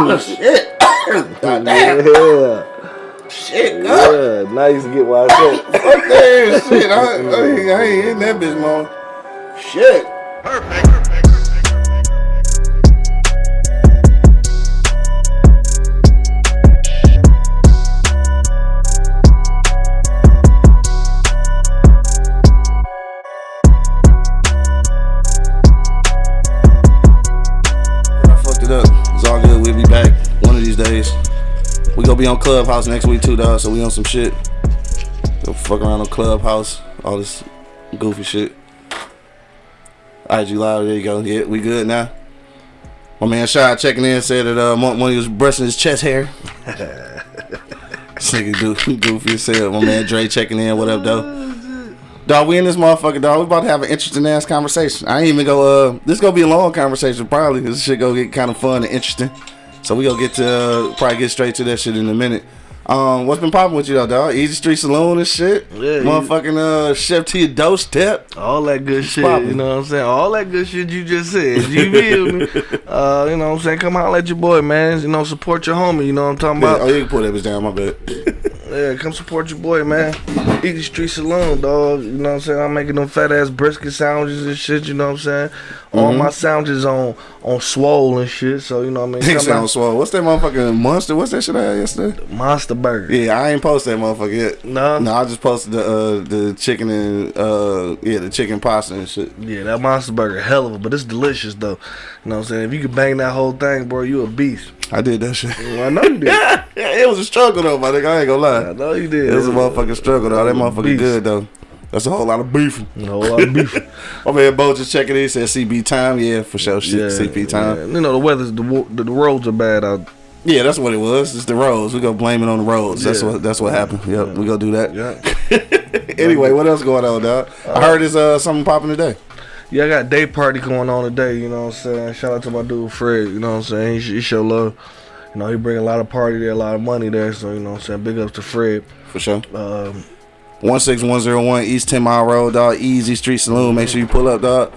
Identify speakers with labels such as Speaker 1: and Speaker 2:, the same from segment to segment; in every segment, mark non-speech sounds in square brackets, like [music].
Speaker 1: Oh shit! God damn.
Speaker 2: Yeah.
Speaker 1: Shit, God.
Speaker 2: Yeah. Now you can get why I said.
Speaker 1: Fuck that shit. I, I, ain't- I ain't hitting that bitch, man. Shit. I be on Clubhouse next week too, dog. So we on some shit. Go fuck around on Clubhouse. All this goofy shit. IG Live, there you go. Yeah, we good now. My man Shy checking in said that uh, Money was brushing his chest hair. [laughs] this nigga goofy as hell. My man Dre checking in. What up, though? Dog, we in this motherfucker, dog. We about to have an interesting ass conversation. I ain't even go. Uh, this gonna be a long conversation, probably. This shit gonna get kind of fun and interesting. So we gonna get to uh, probably get straight to that shit in a minute. Um, what's been popping with you though, dog? Easy Street Saloon and shit.
Speaker 2: Yeah,
Speaker 1: motherfucking uh, chef your doorstep.
Speaker 2: All that good shit,
Speaker 1: poppin'?
Speaker 2: you know what I'm saying? All that good shit you just said. You feel me? [laughs] Uh, you know what I'm saying? Come out, let your boy, man. You know, support your homie. You know what I'm talking
Speaker 1: Yeah,
Speaker 2: about?
Speaker 1: oh, you can put that bitch down. My bad. [laughs]
Speaker 2: Yeah, come support your boy, man. Easy Street Saloon, dog. You know what I'm saying? I'm making them fat ass brisket sandwiches and shit. You know what I'm saying? All
Speaker 1: Mm-hmm.
Speaker 2: my sandwiches on on swole and shit. So you know what I mean? [laughs] Come
Speaker 1: sound swole. What's that motherfucking monster? What's that shit I had yesterday?
Speaker 2: Monster Burger.
Speaker 1: Yeah, I ain't post that motherfucker yet.
Speaker 2: No?
Speaker 1: no, I just posted the uh, the chicken and uh, yeah, the chicken pasta and shit.
Speaker 2: Yeah, that Monster Burger, hell of a, but it's delicious though. You know what I'm saying? If you could bang that whole thing, bro, you a beast.
Speaker 1: I did that shit.
Speaker 2: I know you did. [laughs]
Speaker 1: yeah, it was a struggle though, my nigga. I ain't gonna lie.
Speaker 2: I know you did.
Speaker 1: It was a motherfucking struggle though. That motherfucker
Speaker 2: Beast.
Speaker 1: good though. That's a whole lot of beef.
Speaker 2: A whole lot of beef. [laughs]
Speaker 1: My man Bo just checking in. Said CB time. Yeah, for sure. Shit, CP time.
Speaker 2: yeah. You know the weather's the, the roads are bad out.
Speaker 1: Yeah, that's what it was. It's the roads. We gonna blame it on the roads. That's what that's what happened. Yep, we gonna do that.
Speaker 2: Yeah. [laughs]
Speaker 1: anyway, what else going on, dog? I heard there's uh something popping today.
Speaker 2: Yeah, I got day party going on today, you know what I'm saying? Shout out to my dude Fred, you know what I'm saying? He, he show love. You know, he bring a lot of party there, a lot of money there, so you know what I'm saying? Big ups to Fred.
Speaker 1: For sure.
Speaker 2: Um,
Speaker 1: One six one zero one East Ten Mile Road, dog. Easy Street Saloon. Make sure you pull up, dog.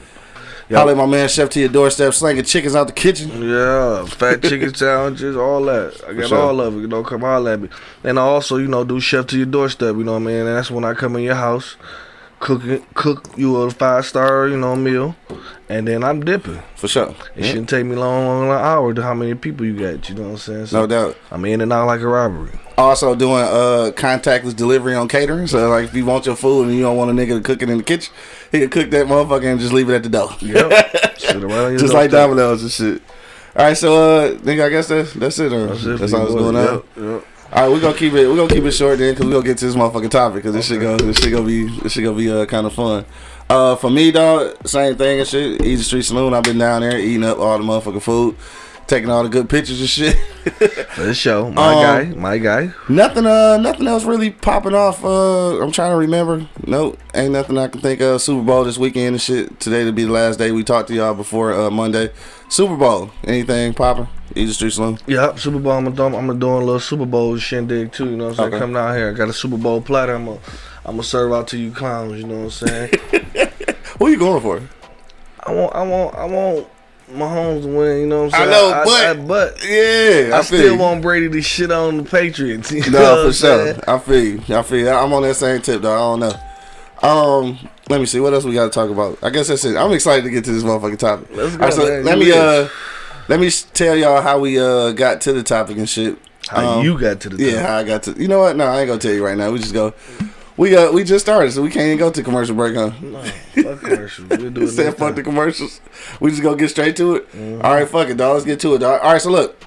Speaker 1: Holla at my man Chef to your doorstep, slanging chickens out the kitchen.
Speaker 2: yeah, fat chicken [laughs] sandwiches, all that. I got
Speaker 1: sure.
Speaker 2: all of it, you know, come holler at me. And I also, you know, do chef to your doorstep, you know what I mean? And that's when I come in your house, cook cook you a five star, you know, meal, and then I'm dipping.
Speaker 1: For sure.
Speaker 2: It
Speaker 1: Yeah,
Speaker 2: shouldn't take me long, long an hour to how many people you got, you know what I'm saying? So
Speaker 1: no doubt.
Speaker 2: I'm in and out like a robbery.
Speaker 1: Also doing uh contactless delivery on catering. So like if you want your food and you don't want a nigga to cook it in the kitchen, he can cook that motherfucker and just leave it at the door.
Speaker 2: Yep. Sit around your
Speaker 1: just like. Domino's and shit. All right, so uh, nigga, I guess that's that's it. Or
Speaker 2: That's
Speaker 1: that's,
Speaker 2: it for
Speaker 1: all that's going on.
Speaker 2: Yep, yep.
Speaker 1: All right, we gonna keep it. We gonna keep it short then, cause we gonna get to this motherfucking topic, cause this shit go, this shit gonna be, this shit gonna be uh, kind of fun. Uh, for me, dog, same thing and shit. Easy Street Saloon. I've been down there eating up all the motherfucking food, taking all the good pictures and shit. [laughs]
Speaker 2: For the show, my
Speaker 1: Um,
Speaker 2: guy, my guy.
Speaker 1: nothing, uh, nothing else really popping off. Uh, I'm trying to remember. Nope, ain't nothing I can think of. Super Bowl this weekend and shit. Today to be the last day. We talked to y'all before uh, Monday. Super Bowl. Anything popping? Easy Street Saloon.
Speaker 2: Yep, Super Bowl. I'm gonna, I'm gonna do a little Super Bowl shindig too. You know what I'm saying?
Speaker 1: Okay.
Speaker 2: Coming out here, I got a Super Bowl platter. I'm gonna, I'm gonna serve out to you clowns. You know what I'm saying? [laughs]
Speaker 1: what are you going for?
Speaker 2: I want, I want, I want Mahomes to win. You know what I'm saying?
Speaker 1: I know,
Speaker 2: I,
Speaker 1: but-
Speaker 2: but
Speaker 1: Yeah,
Speaker 2: I,
Speaker 1: I,
Speaker 2: still
Speaker 1: you.
Speaker 2: want Brady to shit on the Patriots. [laughs] You
Speaker 1: No, for sure.
Speaker 2: saying?
Speaker 1: I feel you. I feel you. I'm on that same tip, though. I don't know. Um, let me see. What else we got to talk about? I guess that's it. I'm excited to get to this motherfucking topic.
Speaker 2: Let's
Speaker 1: All right,
Speaker 2: go,
Speaker 1: so let me
Speaker 2: is.
Speaker 1: uh, let me tell y'all how we uh got to the topic and shit.
Speaker 2: How
Speaker 1: Um,
Speaker 2: you got to the
Speaker 1: Yeah, how I got to. You know what? No, I ain't gonna tell you right now. We just go. We uh we just started, so we can't even go to commercial break, huh?
Speaker 2: No, fuck commercials. We'll do [laughs] it
Speaker 1: Said fuck
Speaker 2: time.
Speaker 1: the commercials. We just gonna get straight to it.
Speaker 2: Mm-hmm.
Speaker 1: All right, fuck it, dog. Let's get to it, dog. All right, so look,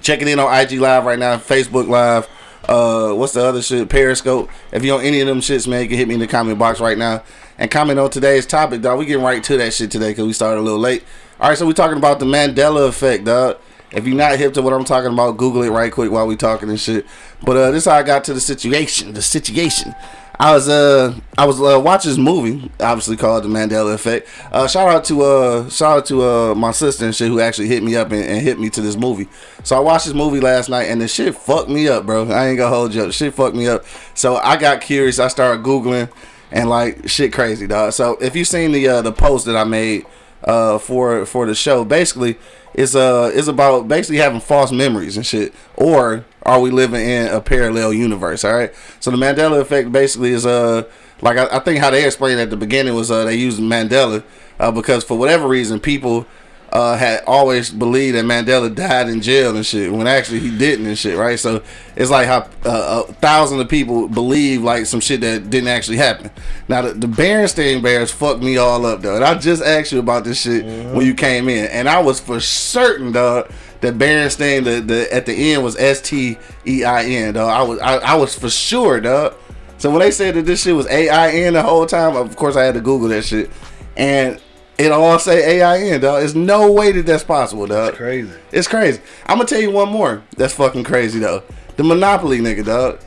Speaker 1: checking in on IG Live right now, Facebook Live. Uh, what's the other shit? Periscope. If you on any of them shits, man, you can hit me in the comment box right now and comment on today's topic, dog. We getting right to that shit today because we started a little late. All right, so we're talking about the Mandela effect, dog. If you're not hip to what I'm talking about, Google it right quick while we talking and shit. But uh, this how I got to the situation. The situation. I was uh I was uh, watching this movie, obviously called The Mandela Effect. Uh, shout out to uh shout out to uh my sister and shit who actually hit me up and, and hit me to this movie. So I watched this movie last night and the shit fucked me up, bro. I ain't gonna hold you up. Shit fucked me up. So I got curious. I started googling and like shit crazy, dog. So if you seen the uh, the post that I made uh, for for the show. Basically, it's uh it's about basically having false memories and shit, or are we living in a parallel universe? All right. So the Mandela effect basically is uh like I, I think how they explained at the beginning was uh they used Mandela uh, because for whatever reason people uh, had always believed that Mandela died in jail and shit when actually he didn't and shit, right? So it's like how uh, a thousand of people believe like some shit that didn't actually happen. Now the, the Berenstain Bears fucked me all up, though. And I just asked you about this shit mm-hmm. when you came in, and I was for certain, dog, that Berenstain the, the at the end was S T E I N, dog. I was I, I was for sure, dog. So when they said that this shit was A I N the whole time, of course I had to Google that shit, and it all say AIN, dog. There's no way that that's possible, dog.
Speaker 2: It's crazy.
Speaker 1: It's crazy. I'm gonna tell you one more. That's fucking crazy though. The Monopoly nigga, dog.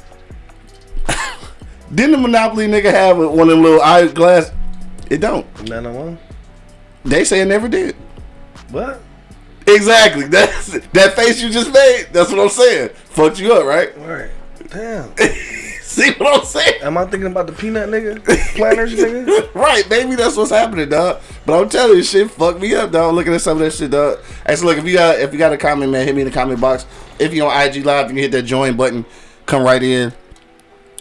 Speaker 1: [laughs] Didn't the Monopoly nigga have one of them little eyeglass? It don't.
Speaker 2: None oh of them.
Speaker 1: They say it never did.
Speaker 2: What?
Speaker 1: Exactly. [laughs] That's that face you just made. That's what I'm saying. Fucked you up, right?
Speaker 2: Right. Damn. [laughs] [laughs]
Speaker 1: See what I'm saying?
Speaker 2: Am I thinking about the peanut nigga? Planters [laughs] nigga?
Speaker 1: right, maybe that's what's happening, dog. But I'm telling you, shit fucked me up, dog. Looking at some of that shit, dog. Hey, so look, if you got if you got a comment, man, hit me in the comment box. If you're on IG Live, you can hit that join button. Come right in.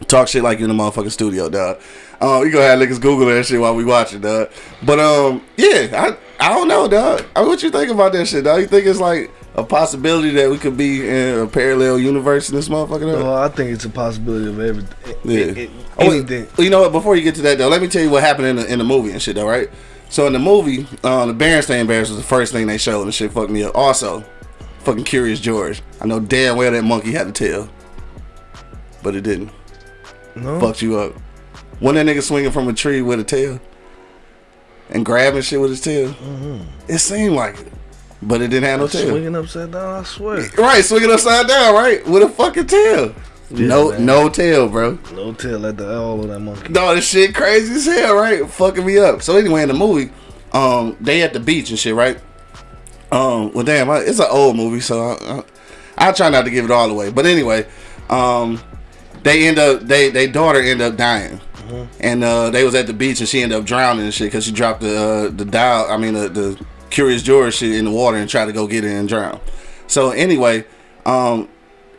Speaker 1: Talk shit like you in the motherfucking studio, dog. Um, you go ahead and niggas Google that shit while we watching, dog. But um, yeah, I I don't know, dog. I mean, what you think about that shit, dog? You think it's like a possibility that we could be in a parallel universe in this motherfucker?
Speaker 2: Well, I think it's a possibility of everything.
Speaker 1: Yeah. It, it, anything. Oh, you know what? Before you get to that though, let me tell you what happened in the in the movie and shit though, right? So in the movie, uh, the Berenstain Bears was the first thing they showed, and shit fucked me up. Also, fucking Curious George. I know damn well that monkey had a tail, but it didn't. No. Fucked you up. When that nigga swinging from a tree with a tail and grabbing shit with his tail, mm-hmm. it seemed like it. But it didn't have no tail.
Speaker 2: Swinging upside down, I swear.
Speaker 1: Right, swinging upside down, right, with a fucking tail. Yeah, no, man. no tail, bro.
Speaker 2: No tail at the all of that monkey.
Speaker 1: No, this shit crazy as hell, right? Fucking me up. So anyway, in the movie, um, they at the beach and shit, right? Um, well, damn, I, it's an old movie, so I, I, I try not to give it all away. But anyway, um, they end up, they, they daughter end up dying. Mm-hmm. And uh, they was at the beach and she ended up drowning and shit because she dropped the uh, the dial. I mean the, the Curious George shit in the water and try to go get it and drown. So anyway, um,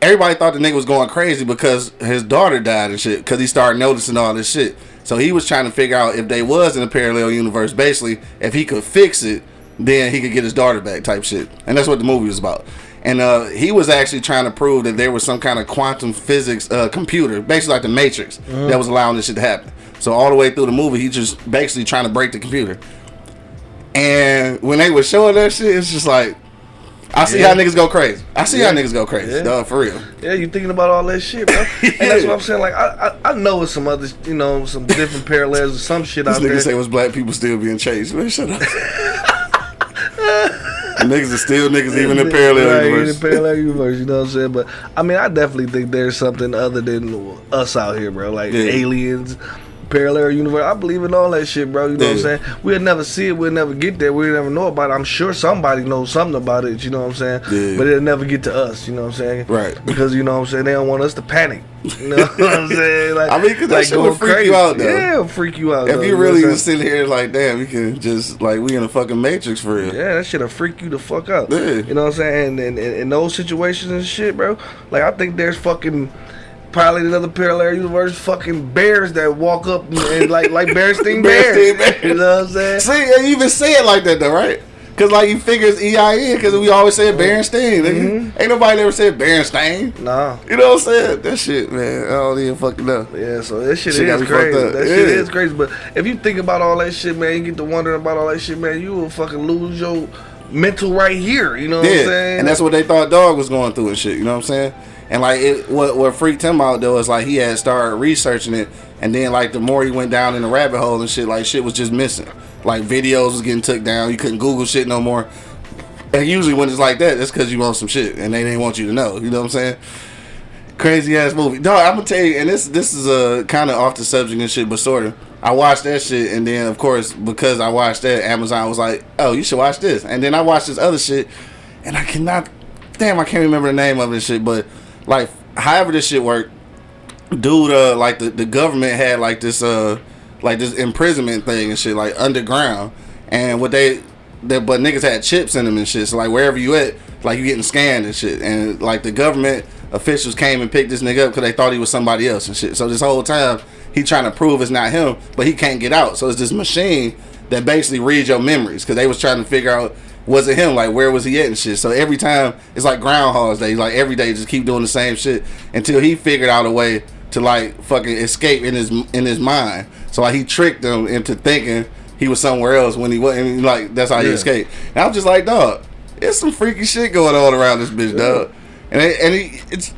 Speaker 1: everybody thought the nigga was going crazy because his daughter died and shit. Because he started noticing all this shit. So he was trying to figure out if they was in a parallel universe. Basically, if he could fix it, then he could get his daughter back, type shit. And that's what the movie was about. And uh, he was actually trying to prove that there was some kind of quantum physics uh, computer, basically like the Matrix, mm-hmm. that was allowing this shit to happen. So all the way through the movie, he just basically trying to break the computer. And when they were showing that shit, it's just like I see yeah. how niggas go crazy. I see yeah. how niggas go crazy, yeah. dog, for real.
Speaker 2: Yeah, you thinking about all that shit, bro. yeah. [laughs] And that's what I'm saying. Like, I, I, I know it's some other, you know, some different parallels or some shit
Speaker 1: this
Speaker 2: out
Speaker 1: nigga
Speaker 2: there.
Speaker 1: say was black people still being chased. Man, shut up. [laughs] niggas are still niggas even in parallel right, universe.
Speaker 2: In parallel universe, you know what I'm saying? But I mean, I definitely think there's something other than us out here, bro. Like aliens, parallel universe. I believe in all that shit, bro. You know yeah. what I'm saying? We'll never see it. We'll never get there. We'll never know about it. I'm sure somebody knows something about it. You know what I'm saying? Yeah. But it'll never get to us. You know what I'm saying?
Speaker 1: Right.
Speaker 2: Because you know what I'm saying? They don't want us to panic. You know what I'm [laughs] saying? Like,
Speaker 1: I mean, because that like shit will freak crazy. you out, though.
Speaker 2: Yeah, it'll freak you out.
Speaker 1: If
Speaker 2: though,
Speaker 1: you really you sit here like, damn, we can just like we in a fucking matrix for real.
Speaker 2: Yeah, that shit'll freak you the fuck out. Yeah. You know what I'm saying? And in those situations and shit, bro. Like I think there's fucking probably another parallel universe fucking bears that walk up and, and like like Berenstain [laughs] Bears. Bears. You know what I'm saying?
Speaker 1: See, you even say it like that though, right? Cause like you figure it's EIN, cause we always say Berenstain. Mm-hmm. Ain't nobody ever said Berenstain.
Speaker 2: Nah.
Speaker 1: You know what I'm saying? That shit, man. I don't even fucking know.
Speaker 2: Yeah, so that shit, shit is crazy. That yeah. shit is crazy. But if you think about all that shit, man, you get to wondering about all that shit, man, you will fucking lose your mental right here. You know what yeah. I'm saying?
Speaker 1: And that's what they thought dog was going through and shit. You know what I'm saying? And like it, what what freaked him out though is like he had started researching it, and then like the more he went down in the rabbit hole and shit, like shit was just missing. Like videos was getting took down. You couldn't Google shit no more. And usually when it's like that, it's because you want some shit and they didn't want you to know. You know what I'm saying? Crazy ass movie. No, I'm gonna tell you, and this this is a uh, kind of off the subject and shit, but sort of. I watched that shit, and then of course because I watched that, Amazon was like, "Oh, you should watch this." And then I watched this other shit, and I cannot, damn, I can't remember the name of this shit, but like however this shit worked, dude, uh, like the, the government had like this uh like this imprisonment thing and shit like underground, and what they that but niggas had chips in them and shit. So like wherever you at, like you getting scanned and shit. And like the government officials came and picked this nigga up because they thought he was somebody else and shit. So this whole time he trying to prove it's not him, but he can't get out. So it's this machine that basically reads your memories because they was trying to figure out was it him? Like where was he at and shit. So every time it's like Groundhog's Day. Like every day just keep doing the same shit until he figured out a way to like fucking escape in his in his mind. So like he tricked them into thinking he was somewhere else when he wasn't. Like that's how he escaped. And I was just like, dog, it's some freaky shit going on around this bitch, yeah. dog. And and he, it's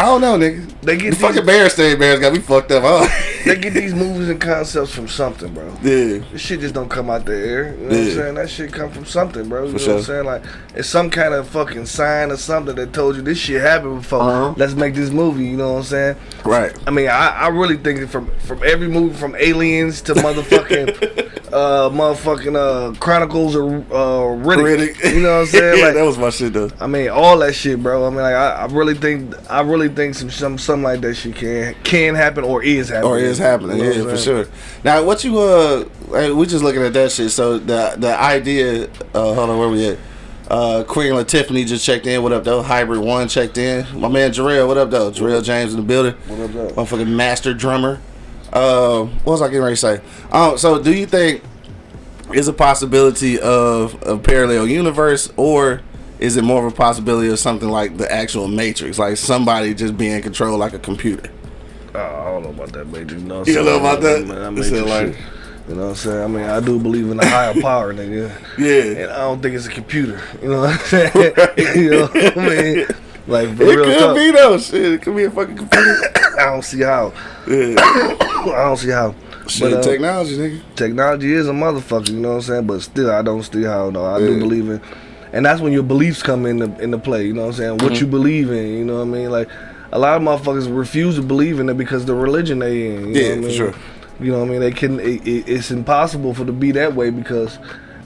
Speaker 1: I don't know, nigga. They get the these, fucking Berenstain Bears got me fucked up.
Speaker 2: Huh? they get these movies and concepts from something, bro.
Speaker 1: Yeah.
Speaker 2: This shit just don't come out the air. You know yeah. what I'm saying? That shit come from something, bro. You For know sure. what I'm saying? Like it's some kind of fucking sign or something that told you this shit happened before. Uh-huh. Let's make this movie. You know what I'm saying?
Speaker 1: Right.
Speaker 2: I mean, I, I really think from from every movie from Aliens to motherfucking. [laughs] uh, motherfucking uh, Chronicles or uh, Riddick. Riddick. You know what I'm saying? [laughs]
Speaker 1: yeah, like, that was my shit though. I
Speaker 2: mean, all that shit, bro. I mean, like, I, I really think, I really think some, some, something like that shit can can happen or is happening.
Speaker 1: Or is happening, you know yeah, for sure. Now, what you uh, we just looking at that shit. So the the idea, uh, hold on, where we at? Uh, Queen and Tiffany just checked in. What up, though? Hybrid One checked in. My man Jarrell, what up, though? Jarrell James in the building.
Speaker 2: What up, though?
Speaker 1: Motherfucking master drummer. Uh, what was I getting ready to say? Um, so do you think is a possibility of a parallel universe, or is it more of a possibility of something like the actual Matrix, like somebody just being controlled like a computer?
Speaker 2: Oh, I don't know about that Matrix.
Speaker 1: You don't know about that?
Speaker 2: Man, that like, you know what I'm saying? I mean, I do believe in a higher [laughs] power, nigga.
Speaker 1: Yeah.
Speaker 2: And I don't think it's a computer. You know what I'm saying? [laughs] you know what I mean? Like,
Speaker 1: it could talk. be though. Shit, it could be a fucking computer. [coughs]
Speaker 2: I don't see how. Yeah. [coughs] I don't see how.
Speaker 1: Shit, but, uh, technology, nigga.
Speaker 2: Technology is a motherfucker. You know what I'm saying? But still, I don't see how. No, I yeah. do believe in, and that's when your beliefs come into into play. You know what I'm saying? What mm-hmm. you believe in. You know what I mean? Like a lot of motherfuckers refuse to believe in it because the religion they in.
Speaker 1: You yeah,
Speaker 2: for
Speaker 1: mean? sure.
Speaker 2: You know what I mean? They can. It, it, it's impossible for to be that way because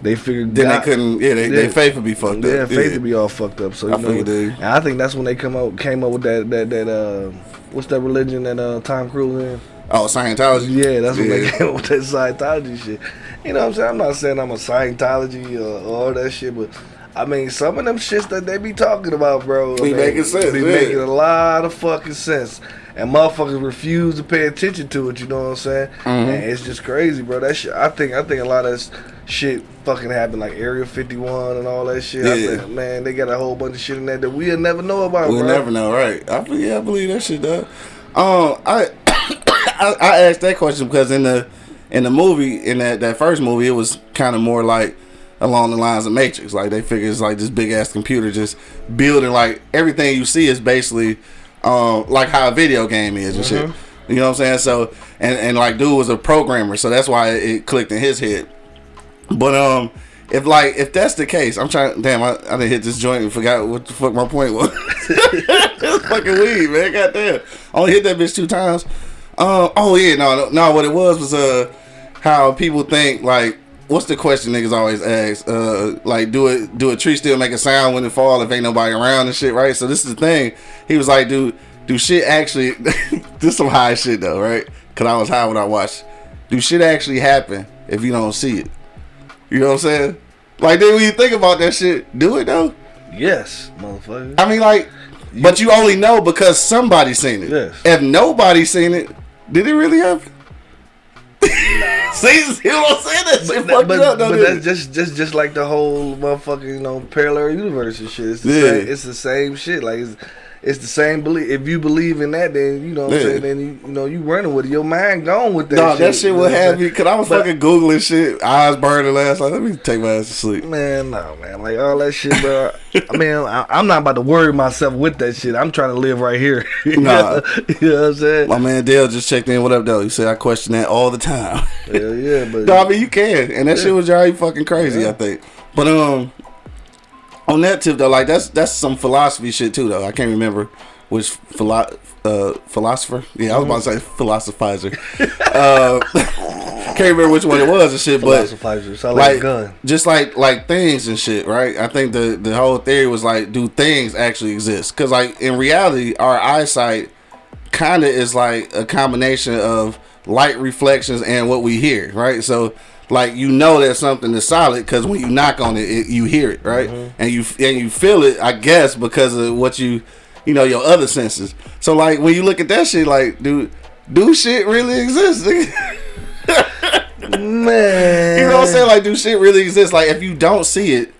Speaker 2: they figured
Speaker 1: then God, they couldn't. Yeah, they, yeah, they faith would be fucked
Speaker 2: yeah,
Speaker 1: up.
Speaker 2: Yeah, faith would be all fucked up. So you I know, and I think that's when they come out came up with that that that uh, what's that religion that uh, Tom Cruise in?
Speaker 1: Oh, Scientology.
Speaker 2: Yeah, that's what they came up with that Scientology shit. You know what I'm saying? I'm not saying I'm a Scientology or all that shit, but I mean, some of them shits that they be talking about, bro.
Speaker 1: Be making sense.
Speaker 2: Be
Speaker 1: yeah.
Speaker 2: making a lot of fucking sense and motherfuckers refuse to pay attention to it. You know what I'm saying? Mm-hmm. And it's just crazy, bro. That shit. I think. I think a lot of this shit fucking happened, like Area 51 and all that shit. Yeah. Think, man, they got a whole bunch of shit in there that we'll never know about.
Speaker 1: We'll
Speaker 2: bro.
Speaker 1: never know, right? I yeah, I believe that shit, though. Um, I, [coughs] I I asked that question because in the in the movie in that that first movie, it was kind of more like along the lines of Matrix. Like they figure it's like this big ass computer just building like everything you see is basically um, like how a video game is and mm-hmm. shit. You know what I'm saying? So and and like dude was a programmer, so that's why it clicked in his head. But um, if like if that's the case, I'm trying. Damn, I, I didn't hit this joint and forgot what the fuck my point was. [laughs] it's fucking weed, man. Goddamn, I only hit that bitch two times. Uh, oh yeah, no, no, no. What it was was uh how people think like what's the question niggas always ask? Uh, like, do it? Do a tree still make a sound when it fall if ain't nobody around and shit, right? So this is the thing. He was like, do do shit actually? [laughs] this some high shit though, right? Cause I was high when I watched. Do shit actually happen if you don't see it? You know what I'm saying? Like, then when you think about that shit, do it though.
Speaker 2: Yes, motherfucker.
Speaker 1: I mean, like, you, but you only know because somebody seen it.
Speaker 2: Yes.
Speaker 1: If nobody seen it, did it really happen? [laughs] See, see what I'm saying? That shit but, but, up,
Speaker 2: but that's just just just like the whole motherfucking you know parallel universe and shit. It's the, yeah. same, it's the same shit. Like it's, the same belief. If you believe in that, then you know what yeah. I'm saying. Then you, you know you running with it. Your mind gone with that. No, shit,
Speaker 1: that shit will have me. Cause I was but, fucking googling shit, eyes burning last night. Let me take my ass to sleep.
Speaker 2: Man, no, man, like all that shit, bro. I mean, [laughs] I, am not about to worry myself with that shit. I'm trying to live right here. [laughs] nah, [laughs] you know what I'm saying.
Speaker 1: My man Dale just checked in. What up, though? You said I question that all the time.
Speaker 2: Hell yeah, but
Speaker 1: no, I mean you can, and that yeah. shit was already fucking crazy. Yeah. I think, but um on that tip though, like that's that's some philosophy shit too though. I can't remember which philo- uh, philosopher. Yeah, I was about to say philosophizer. [laughs] uh, can't remember which one it was and shit, but
Speaker 2: philosophizer. like, gun.
Speaker 1: just like like things and shit, right? I think the the whole theory was like, do things actually exist? Because like in reality, our eyesight kind of is like a combination of light reflections and what we hear, right? So like you know that something is solid because when you knock on it, it you hear it, right? Mm-hmm. And you and you feel it, I guess, because of what you, you know, your other senses. So like when you look at that shit, like, dude, do shit really exist?
Speaker 2: Man, [laughs]
Speaker 1: you know what I'm saying? Like, do shit really exist? Like, if you don't see it,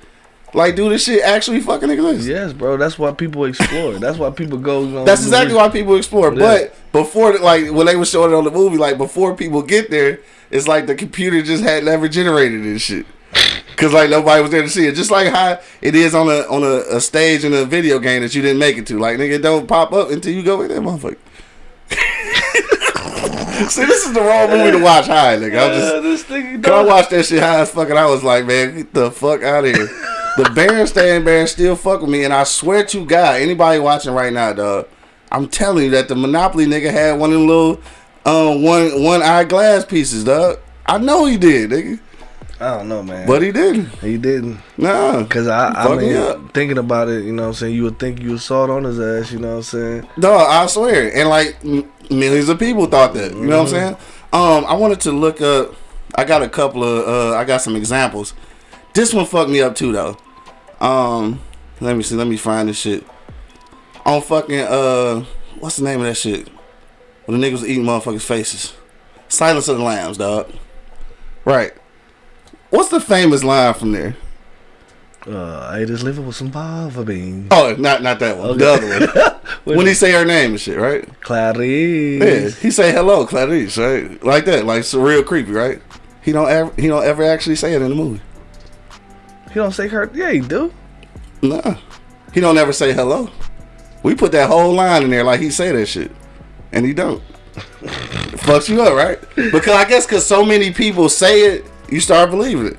Speaker 1: like, do this shit actually fucking exist?
Speaker 2: Yes, bro. That's why people explore. That's why people go. You know,
Speaker 1: That's exactly why people explore. But before, like, when they were showing it on the movie, like, before people get there, it's like the computer just had never generated this shit. [laughs] Cause like nobody was there to see it, just like how it is on a on a, a stage in a video game that you didn't make it to. Like nigga, don't pop up until you go in there, motherfucker. [laughs] See, this is the wrong movie to watch high, nigga. I'm just, uh, this thing, I watched that shit high as fucking. I was like, man, get the fuck out of here. [laughs] the Berenstain Bears still fuck with me, and I swear to God, anybody watching right now, dog, I'm telling you that the Monopoly nigga had one of them little um one one eye glass pieces, dog. I know he did, nigga.
Speaker 2: I don't know, man.
Speaker 1: But he didn't.
Speaker 2: He didn't.
Speaker 1: Nah.
Speaker 2: Cause I, I mean, thinking about it, you know what I'm saying. You would think you saw it on his ass. You know what I'm saying.
Speaker 1: No, I swear, and like millions of people thought that. You know mm-hmm. what I'm mm-hmm. saying. Um, I wanted to look up. I got a couple of. Uh, I got some examples. This one fucked me up too, though. Um, let me see. Let me find this shit. On fucking uh, what's the name of that shit? When the niggas eating motherfuckers' faces. Silence of the Lambs, dog. Right. What's the famous line from there?
Speaker 2: Uh, I just live with some fava beans.
Speaker 1: Oh, not not that one. Okay. The other one. [laughs] when he say her name and shit, right?
Speaker 2: Clarice.
Speaker 1: Yeah, he say hello, Clarice, right? Like that, like it's real creepy, right? He don't ever he don't ever actually say it in the movie.
Speaker 2: He don't say her. Yeah, he do.
Speaker 1: Nah, he don't ever say hello. We put that whole line in there like he say that shit, and he don't. [laughs] Fucks you up, right? Because I guess because so many people say it, you start believing it.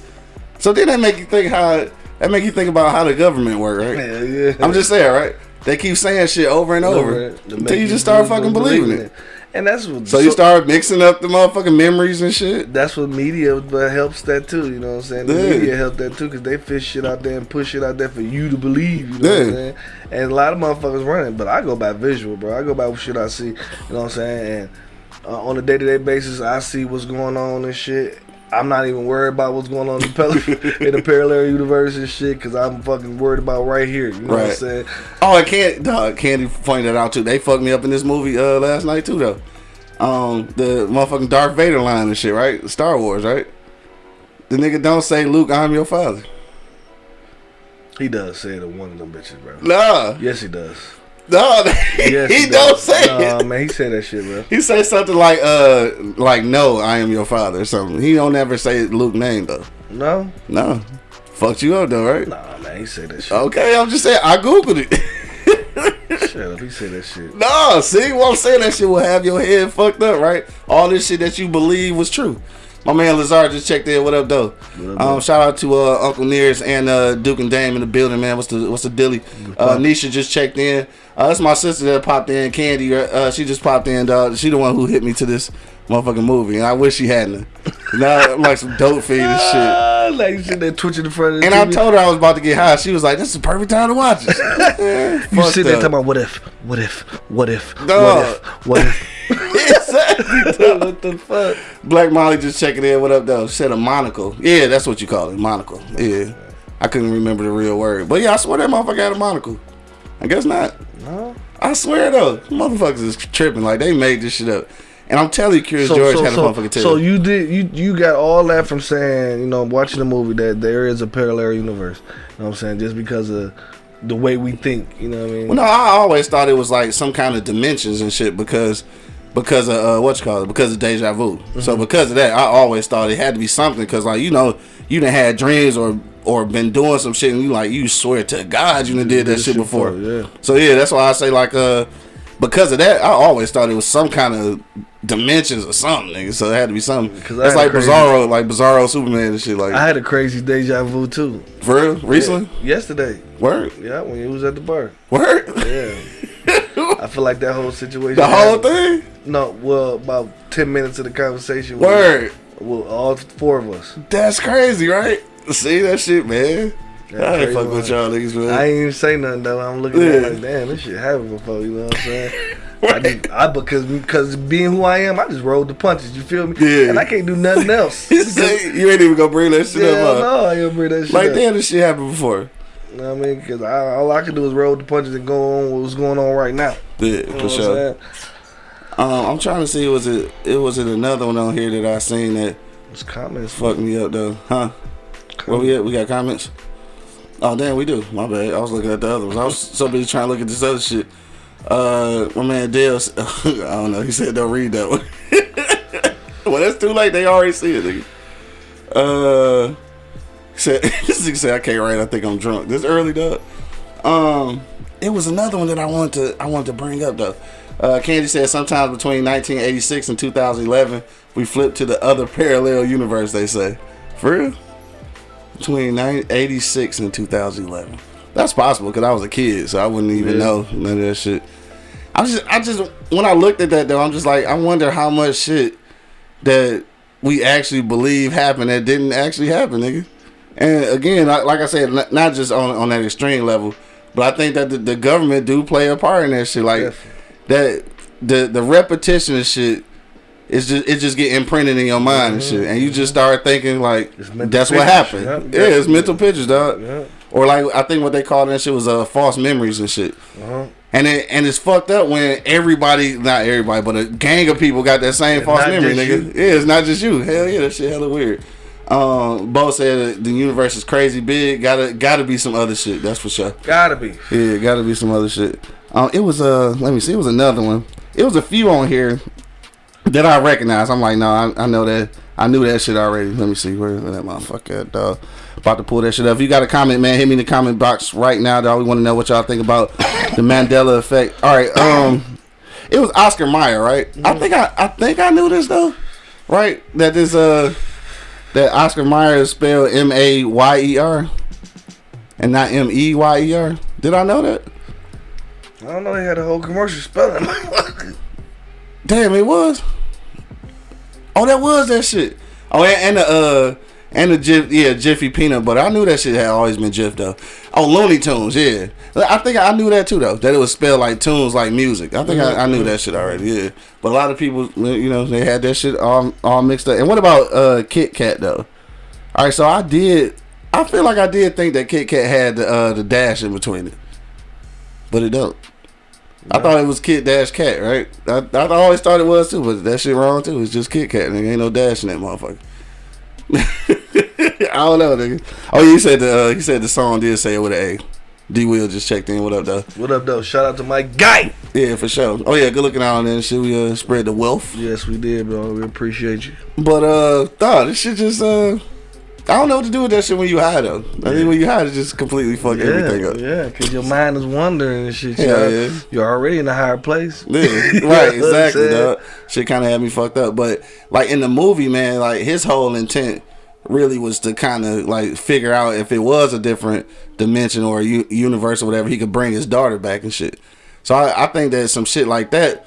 Speaker 1: So then that make you think how that make you think about how the government work, right? Yeah, yeah. I'm just saying, right? They keep saying shit over and over until you just start fucking believing it. it.
Speaker 2: And that's what.
Speaker 1: So, so, you start mixing up the motherfucking memories and shit.
Speaker 2: That's what media but helps that too. You know what I'm saying? The yeah. media help that too because they fish shit out there and push it out there for you to believe. You know yeah. what I'm saying? And a lot of motherfuckers running, but I go by visual, bro. I go by what shit I see. You know what I'm saying? And uh, on a day to day basis, I see what's going on and shit. I'm not even worried about what's going on in the, [laughs] in the parallel universe and shit because I'm fucking worried about right here. You know right. what I'm saying?
Speaker 1: Oh, I can't. Dog, Candy pointed that out too. They fucked me up in this movie uh, last night too, though. Um, the motherfucking Darth Vader line and shit, right? Star Wars, right? The nigga don't say, "Luke, I'm your father."
Speaker 2: He does say it to one of them bitches, bro.
Speaker 1: Nah.
Speaker 2: Yes, he does.
Speaker 1: No, [laughs] yes, he, he don't say
Speaker 2: nah, it. man, he said that shit, bro.
Speaker 1: He say something like, "Uh, like no, I am your father" or something. He don't ever say Luke name though.
Speaker 2: No,
Speaker 1: no, fucked you up though, right?
Speaker 2: Nah, man, he said that shit.
Speaker 1: Okay, I'm just saying. I googled it. [laughs]
Speaker 2: Shut up, he said that shit.
Speaker 1: No, see what I'm saying? That shit will have your head fucked up, right? All this shit that you believe was true. My man Lazar just checked in. What up, though? What up, um, shout out to uh, Uncle Nears and uh, Duke and Dame in the building, man. What's the what's the dilly? Uh, Nisha just checked in. Uh, that's my sister that popped in. Candy, uh, she just popped in. Dog. She the one who hit me to this motherfucking movie, and I wish she hadn't. [laughs] now I'm like some dope feed and shit.
Speaker 2: Ah, like sitting there twitching in front of the
Speaker 1: And
Speaker 2: TV.
Speaker 1: I told her I was about to get high. She was like, "This is the perfect time to watch it." [laughs]
Speaker 2: you sit there talking about what if, what if, what if, what if, what if. [laughs] [laughs]
Speaker 1: what the fuck? Black Molly just checking in. What up, though? Said a monocle. Yeah, that's what you call it, monocle. Yeah, I couldn't remember the real word, but yeah, I swear that motherfucker had a monocle. I guess not. No. I swear though, motherfuckers is tripping. Like they made this shit up. And I'm telling you, Curious so, George so, had a motherfucking tail.
Speaker 2: So you did you you got all that from saying you know watching the movie that there is a parallel universe. You know what I'm saying? Just because of the way we think. You know what I mean?
Speaker 1: Well, no, I always thought it was like some kind of dimensions and shit because because of uh, what you call it because of deja vu. Mm-hmm. So because of that, I always thought it had to be something because like you know you done had dreams or or been doing some shit and you like you swear to God you done did that shit before. yeah. So yeah, that's why I say like uh because of that, I always thought it was some kind of dimensions or something. So it had to be something. Cause That's like crazy, Bizarro, like Bizarro Superman and shit. Like
Speaker 2: I had a crazy deja vu too.
Speaker 1: For real? Recently?
Speaker 2: Yeah, yesterday.
Speaker 1: Word.
Speaker 2: Yeah, when you was at the bar.
Speaker 1: Word.
Speaker 2: Yeah. [laughs] I feel like that whole situation.
Speaker 1: The whole thing?
Speaker 2: No, well, about ten minutes of the conversation.
Speaker 1: Word.
Speaker 2: Well, all four of us.
Speaker 1: That's crazy, right? See that shit, man. I ain't fuck with y'all niggas, man.
Speaker 2: I ain't even say nothing though. I'm looking yeah. at it like, damn, this shit happened before. You know what I'm saying? [laughs] I, just, I because because being who I am, I just rolled the punches. You feel me?
Speaker 1: Yeah.
Speaker 2: And I can't do nothing [laughs] else.
Speaker 1: you ain't even gonna bring that shit
Speaker 2: yeah,
Speaker 1: up. huh?
Speaker 2: no, I ain't gonna bring that shit
Speaker 1: Like
Speaker 2: up.
Speaker 1: damn, this shit happened before.
Speaker 2: You know what I mean? Because all I can do is roll the punches and go on what's going on right now.
Speaker 1: Yeah,
Speaker 2: You know
Speaker 1: for
Speaker 2: what I'm
Speaker 1: sure. Um, I'm trying to see was it it was it another one on here that I seen that
Speaker 2: It's comments.
Speaker 1: fucked me up though, huh? Where we at? We got comments. Oh damn, we do. My bad. I was looking at the other ones. I was so busy trying to look at this other shit. Uh, my man Dale. [laughs] I don't know. He said don't read that one. [laughs] well, that's too late. They already see it. Nigga. Uh, said [laughs] this said I can't write. I think I'm drunk. This early, dog. Um, it was another one that I wanted to I wanted to bring up though. Uh, Candy said sometimes between 1986 and 2011 we flipped to the other [laughs] parallel universe. They say, for real, between 1986 and 2011. That's possible because I was a kid, so I wouldn't even
Speaker 2: Yeah.
Speaker 1: know none of that shit. I just, I just, when I looked at that though, I'm just like, I wonder how much shit that we actually believe happened that didn't actually happen, nigga. And again, like I said, not- just on on that extreme level, but I think that the, the government do play a part in that shit. Like that, the the repetition of shit is just it just get imprinted in your mind and shit, and you just start thinking like
Speaker 2: Mm-hmm.
Speaker 1: That's what happened.
Speaker 2: yeah.
Speaker 1: Yeah, it's mental pictures, dog.
Speaker 2: Yeah.
Speaker 1: Or like I think what they call that shit was uh, false memories and shit.
Speaker 2: Uh-huh.
Speaker 1: And it and it's fucked up when everybody, not everybody, but a gang of people got that same
Speaker 2: It's
Speaker 1: false memory, nigga.
Speaker 2: you.
Speaker 1: Yeah, it's not just you. Hell yeah, that shit hella weird. Um, Bo said the universe is crazy big. Gotta gotta be some other shit. That's for sure.
Speaker 2: Gotta be.
Speaker 1: Yeah, gotta be some other shit. Um, it was uh, let me see, it was another one. It was a few on here that I recognize. I'm like, no, I, I know that. I knew that shit already. Let me see where that motherfucker at, dog. About to pull that shit up. If you got a comment, man, hit me in the comment box right now, dog. We want to know what y'all think about the Mandela effect. All right, um, it was Oscar Mayer, right? I think I, I think I knew this though, right? That this uh, that Oscar Mayer is spelled M A Y E R, and not M E Y E R. Did I know that?
Speaker 2: I don't know. They had a whole commercial spelling.
Speaker 1: Damn, it was. Oh, that was that shit. Oh, and, and the uh, and the Jif, yeah, Jiffy peanut butter. I knew that shit had always been Jif though. Oh, Looney Tunes, yeah. I think I knew that too though. That it was spelled like tunes, like music. I think I, I knew that shit already. Yeah, but a lot of people, you know, they had that shit all all mixed up. And what about uh Kit Kat though? All right, so I did. I feel like I did think that Kit Kat had the uh, the dash in between it, but it don't. I thought it was Kit Dash Cat, right? I, I always thought it was too, but that shit wrong too. It's just Kit Kat, nigga. Ain't no dash in that motherfucker. [laughs] I don't know, nigga. Oh, yeah, he said the uh, he said the song did say it with an A. D Will just checked in. What up, though?
Speaker 2: what up, though? Shout out to my guy.
Speaker 1: Yeah, for sure. Oh yeah, good looking out on there. Shit, we uh, spread the wealth.
Speaker 2: Yes, we did, bro. We appreciate you.
Speaker 1: But uh, nah, this shit just uh, I don't know what to do with that shit when you high though. I think when you high, it just completely fuck everything up.
Speaker 2: yeah, because your mind is wandering and shit.
Speaker 1: Hell
Speaker 2: You're,
Speaker 1: yeah.
Speaker 2: you're already in a higher place.
Speaker 1: Yeah, [laughs] right, exactly, dog. Shit kind of had me fucked up, but like in the movie, man, like his whole intent really was to kind of like figure out if it was a different dimension or a u- universe or whatever, he could bring his daughter back and shit. So I, I think that some shit like that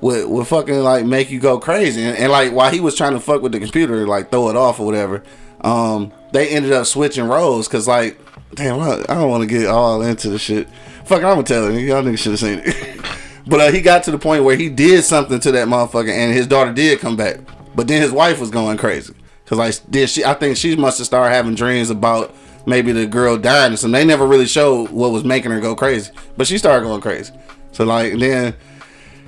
Speaker 1: would would fucking like make you go crazy. And, and like while he was trying to fuck with the computer, like throw it off or whatever, um, they ended up switching roles because like, damn, I, I don't want to get all into the shit. Fuck, I'm gonna tell you, y'all niggas should have seen it. [laughs] but uh, he got to the point where he did something to that motherfucker, and his daughter did come back. But then his wife was going crazy because like, did she? I think she must have started having dreams about maybe the girl dying or something. They never really showed what was making her go crazy, but she started going crazy. So like then.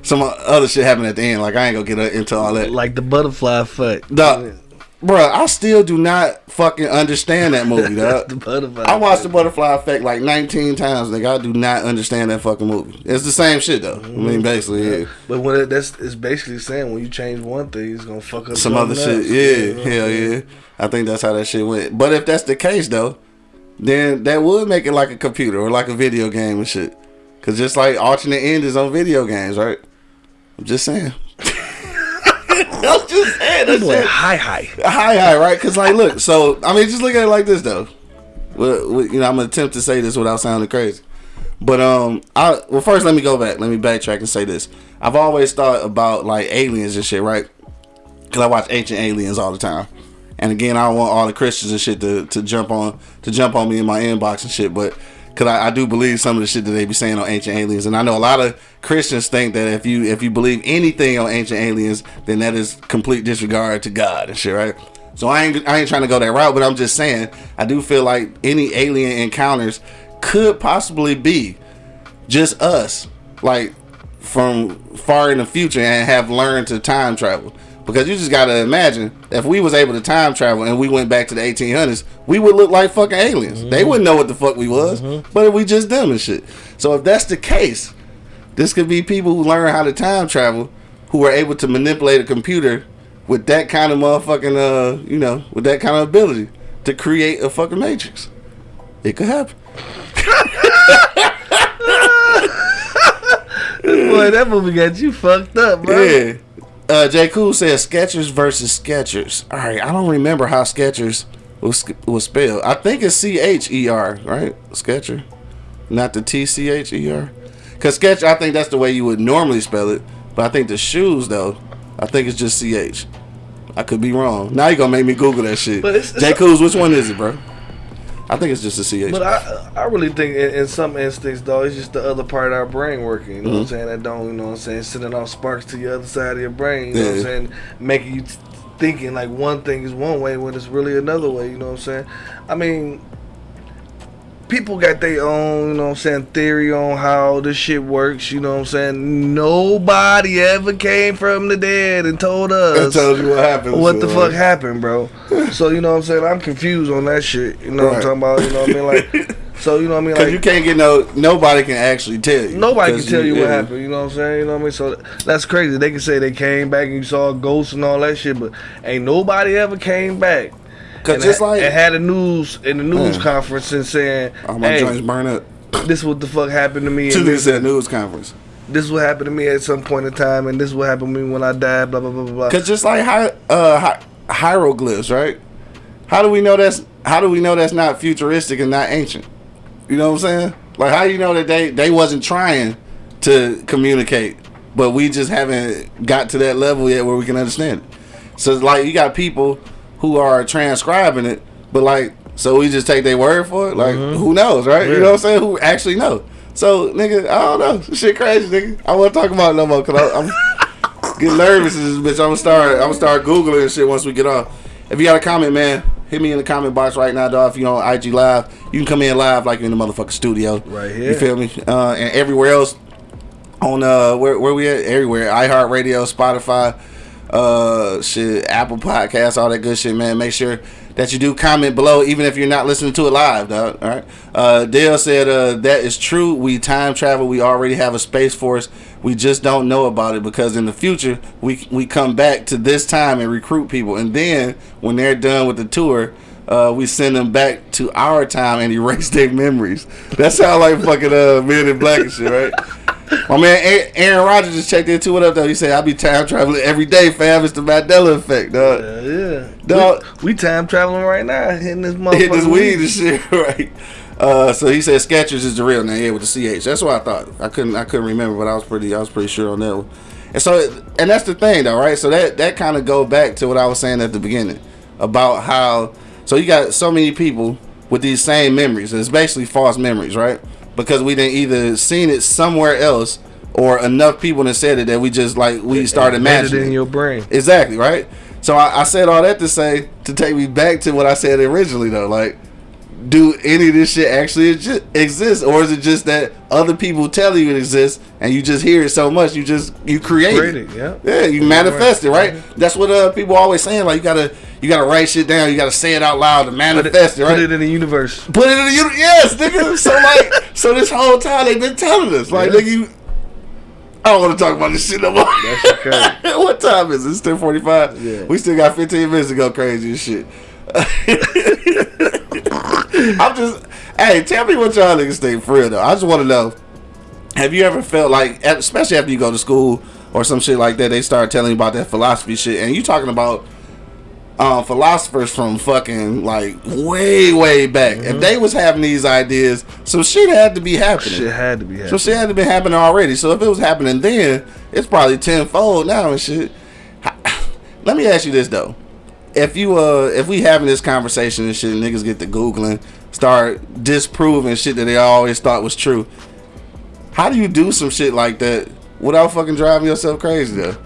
Speaker 1: Some other shit happened at the end. Like I ain't gonna get into all that.
Speaker 2: Like the butterfly effect.
Speaker 1: Dog, Bruh, I still do not fucking understand that movie, [laughs]
Speaker 2: the butterfly.
Speaker 1: I watched the Butterfly Effect like 19 times, nigga. I do not understand that fucking movie. It's the same shit though. I mean, mm-hmm. basically, yeah.
Speaker 2: But when it, that's it's basically saying when you change one thing, it's gonna fuck up
Speaker 1: Some other shit,
Speaker 2: else.
Speaker 1: yeah, hell yeah. I think that's how that shit went. But if that's the case though, then that would make it like a computer or like a video game and shit. Cause just like alternate endings on video games, right? I'm just saying. Just saying.
Speaker 2: That
Speaker 1: That's
Speaker 2: boy,
Speaker 1: it.
Speaker 2: hi hi.
Speaker 1: Hi, hi, right? Because, like, look, so, I mean, just look at it like this, though. Well, you know, I'm going to attempt to say this without sounding crazy. But, um, I, well, first, let me go back. Let me backtrack and say this. I've always thought about, like, aliens and shit, right? Because I watch Ancient Aliens all the time. And again, I don't want all the Christians and shit to, to jump on to jump on me in my inbox and shit. But because I, I, do believe some of the shit that they be saying on ancient aliens, and I know a lot of Christians think that if you if you believe anything on ancient aliens, then that is complete disregard to God and shit, right? So I ain't I ain't trying to go that route, but I'm just saying I do feel like any alien encounters could possibly be just us, like from far in the future, and have learned to time travel. Because you just gotta imagine if we was able to time travel and we went back to the 1800s, we would look like fucking aliens. Mm-hmm. They wouldn't know what the fuck we was, mm-hmm. but we just them and shit. So if that's the case, this could be people who learn how to time travel, who are able to manipulate a computer with that kind of motherfucking, uh, you know, with that kind of ability to create a fucking matrix. It could happen. [laughs]
Speaker 2: Boy, that movie got you fucked up, bro. Yeah.
Speaker 1: Uh, J. Cool says Skechers versus Skechers. All right, I don't remember how Skechers was was spelled. I think it's C H E R, right? Sketcher, not the T C H E R. Cause Sketch, I think that's the way you would normally spell it. But I think the shoes, though, I think it's just C H. I could be wrong. Now you gonna make me Google that shit. But it's, it's J. Cool's, which one is it, bro? I think it's just a CH.
Speaker 2: But I, I really think in, in, some instincts though, it's just the other part of our brain working. You know mm-hmm. what I'm mm-hmm. saying? That don't, you know what I'm saying, sending off sparks to the other side of your brain. You know what I'm saying? Making you thinking like one thing is one way when it's really another way. You know what I'm saying? I mean, people got their own, you know what I'm saying, theory on how this shit works, you know what I'm saying? Nobody ever came from the dead and told us
Speaker 1: tells you what happened.
Speaker 2: What so. the fuck happened, bro? [laughs] so, you know what I'm saying? I'm confused on that shit. You know right. what I'm talking about? You know what I mean? Like [laughs] so you know what I mean?
Speaker 1: Like you can't get no nobody can actually tell you.
Speaker 2: Nobody can tell you, you what happened. You know what I'm saying? You know what I mean? So that's crazy. They can say they came back and you saw ghosts and all that shit, but ain't nobody ever came back
Speaker 1: Cause just like
Speaker 2: it had a news in the news yeah. conference and saying,
Speaker 1: "All my hey, joints burn up." [laughs]
Speaker 2: This what the fuck happened to me.
Speaker 1: To this at news conference.
Speaker 2: This is what happened to me at some point in time, and this is what happened to me when I died. Blah blah blah blah.
Speaker 1: Cause just like hi, uh, hi, hieroglyphs, right? How do we know that's how do we know that's not futuristic and not ancient? You know what I'm saying? Like how do you know that they they wasn't trying to communicate, but we just haven't got to that level yet where we can understand it. So like you got people who are transcribing it, but like, so we just take their word for it. Like, mm-hmm. who knows, right? Yeah. You know what I'm saying? Who actually know? So, nigga, I don't know. [laughs] Shit crazy, nigga. I won't talk about it no more because I'm getting nervous. This bitch. I'm gonna start. I'm gonna start googling and shit once we get off. If you got a comment, man, hit me in the comment box right now, dog. If you on IG live, you can come in live like you're in the motherfucking studio.
Speaker 2: Right here.
Speaker 1: You feel me? Uh, and everywhere else on uh where where we at? Everywhere. iHeartRadio, Spotify uh shit apple Podcasts, all that good shit man. Make sure that you do comment below even if you're not listening to it live dog all right? Uh dale said uh that is true. We time travel. We already have a space force we just don't know about it because in the future we we come back to this time and recruit people. And then when they're done with the tour uh, we send them back to our time and erase their memories. That sounds like fucking uh, Men in Black and shit, right? My man Aaron Rodgers just checked in too. What up though? He said I be time traveling every day, fam. It's the Mandela effect, dog.
Speaker 2: Yeah, yeah. Dog, we, we time traveling right now, hitting this motherfucker. [laughs]
Speaker 1: Hitting this weed and shit, [laughs] right? Uh, so he said Skechers is the real name, yeah, with the CH. That's what I thought. I couldn't, I couldn't remember, but I was pretty, I was pretty sure on that one. And so, and that's the thing, though, right? So that that kind of go back to what I was saying at the beginning about how. So you got so many people with these same memories. And it's basically false memories, right? because we didn't either seen it somewhere else or enough people that said it that we just like we started imagining
Speaker 2: it in your brain.
Speaker 1: Exactly right. So I, I, said all that to say to take me back to what I said originally though. Like, do any of this shit actually exist, or is it just that other people tell you it exists and you just hear it so much you just you create, create it? Yeah, yeah, you manifest it, right? That's what uh, people always saying. Like you gotta you gotta write shit down. You gotta say it out loud to manifest
Speaker 2: it,
Speaker 1: it, right?
Speaker 2: Put it in the universe.
Speaker 1: Put it in the universe. Yes, nigga. So like, [laughs] so this whole time they've been telling us, like, yeah. nigga, you. I don't want to talk about this shit no more. That's okay. [laughs] what time is it? It's ten forty five. Yeah. We still got fifteen minutes to go crazy and shit. [laughs] I'm just, hey, tell me what y'all niggas think for real though. I just want to know. Have you ever felt like, especially after you go to school or some shit like that, they start telling you about that philosophy shit, and you talking about uh, philosophers from fucking like way way back. Mm-hmm. If they was having these ideas, some shit had to be happening.
Speaker 2: Shit had to be happening.
Speaker 1: So shit had to be happening already. So if it was happening then, it's probably tenfold now and shit. [sighs] Let me ask you this though: if you uh if we having this conversation and shit, niggas get to googling, start disproving shit that they always thought was true. How do you do some shit like that without fucking driving yourself crazy though?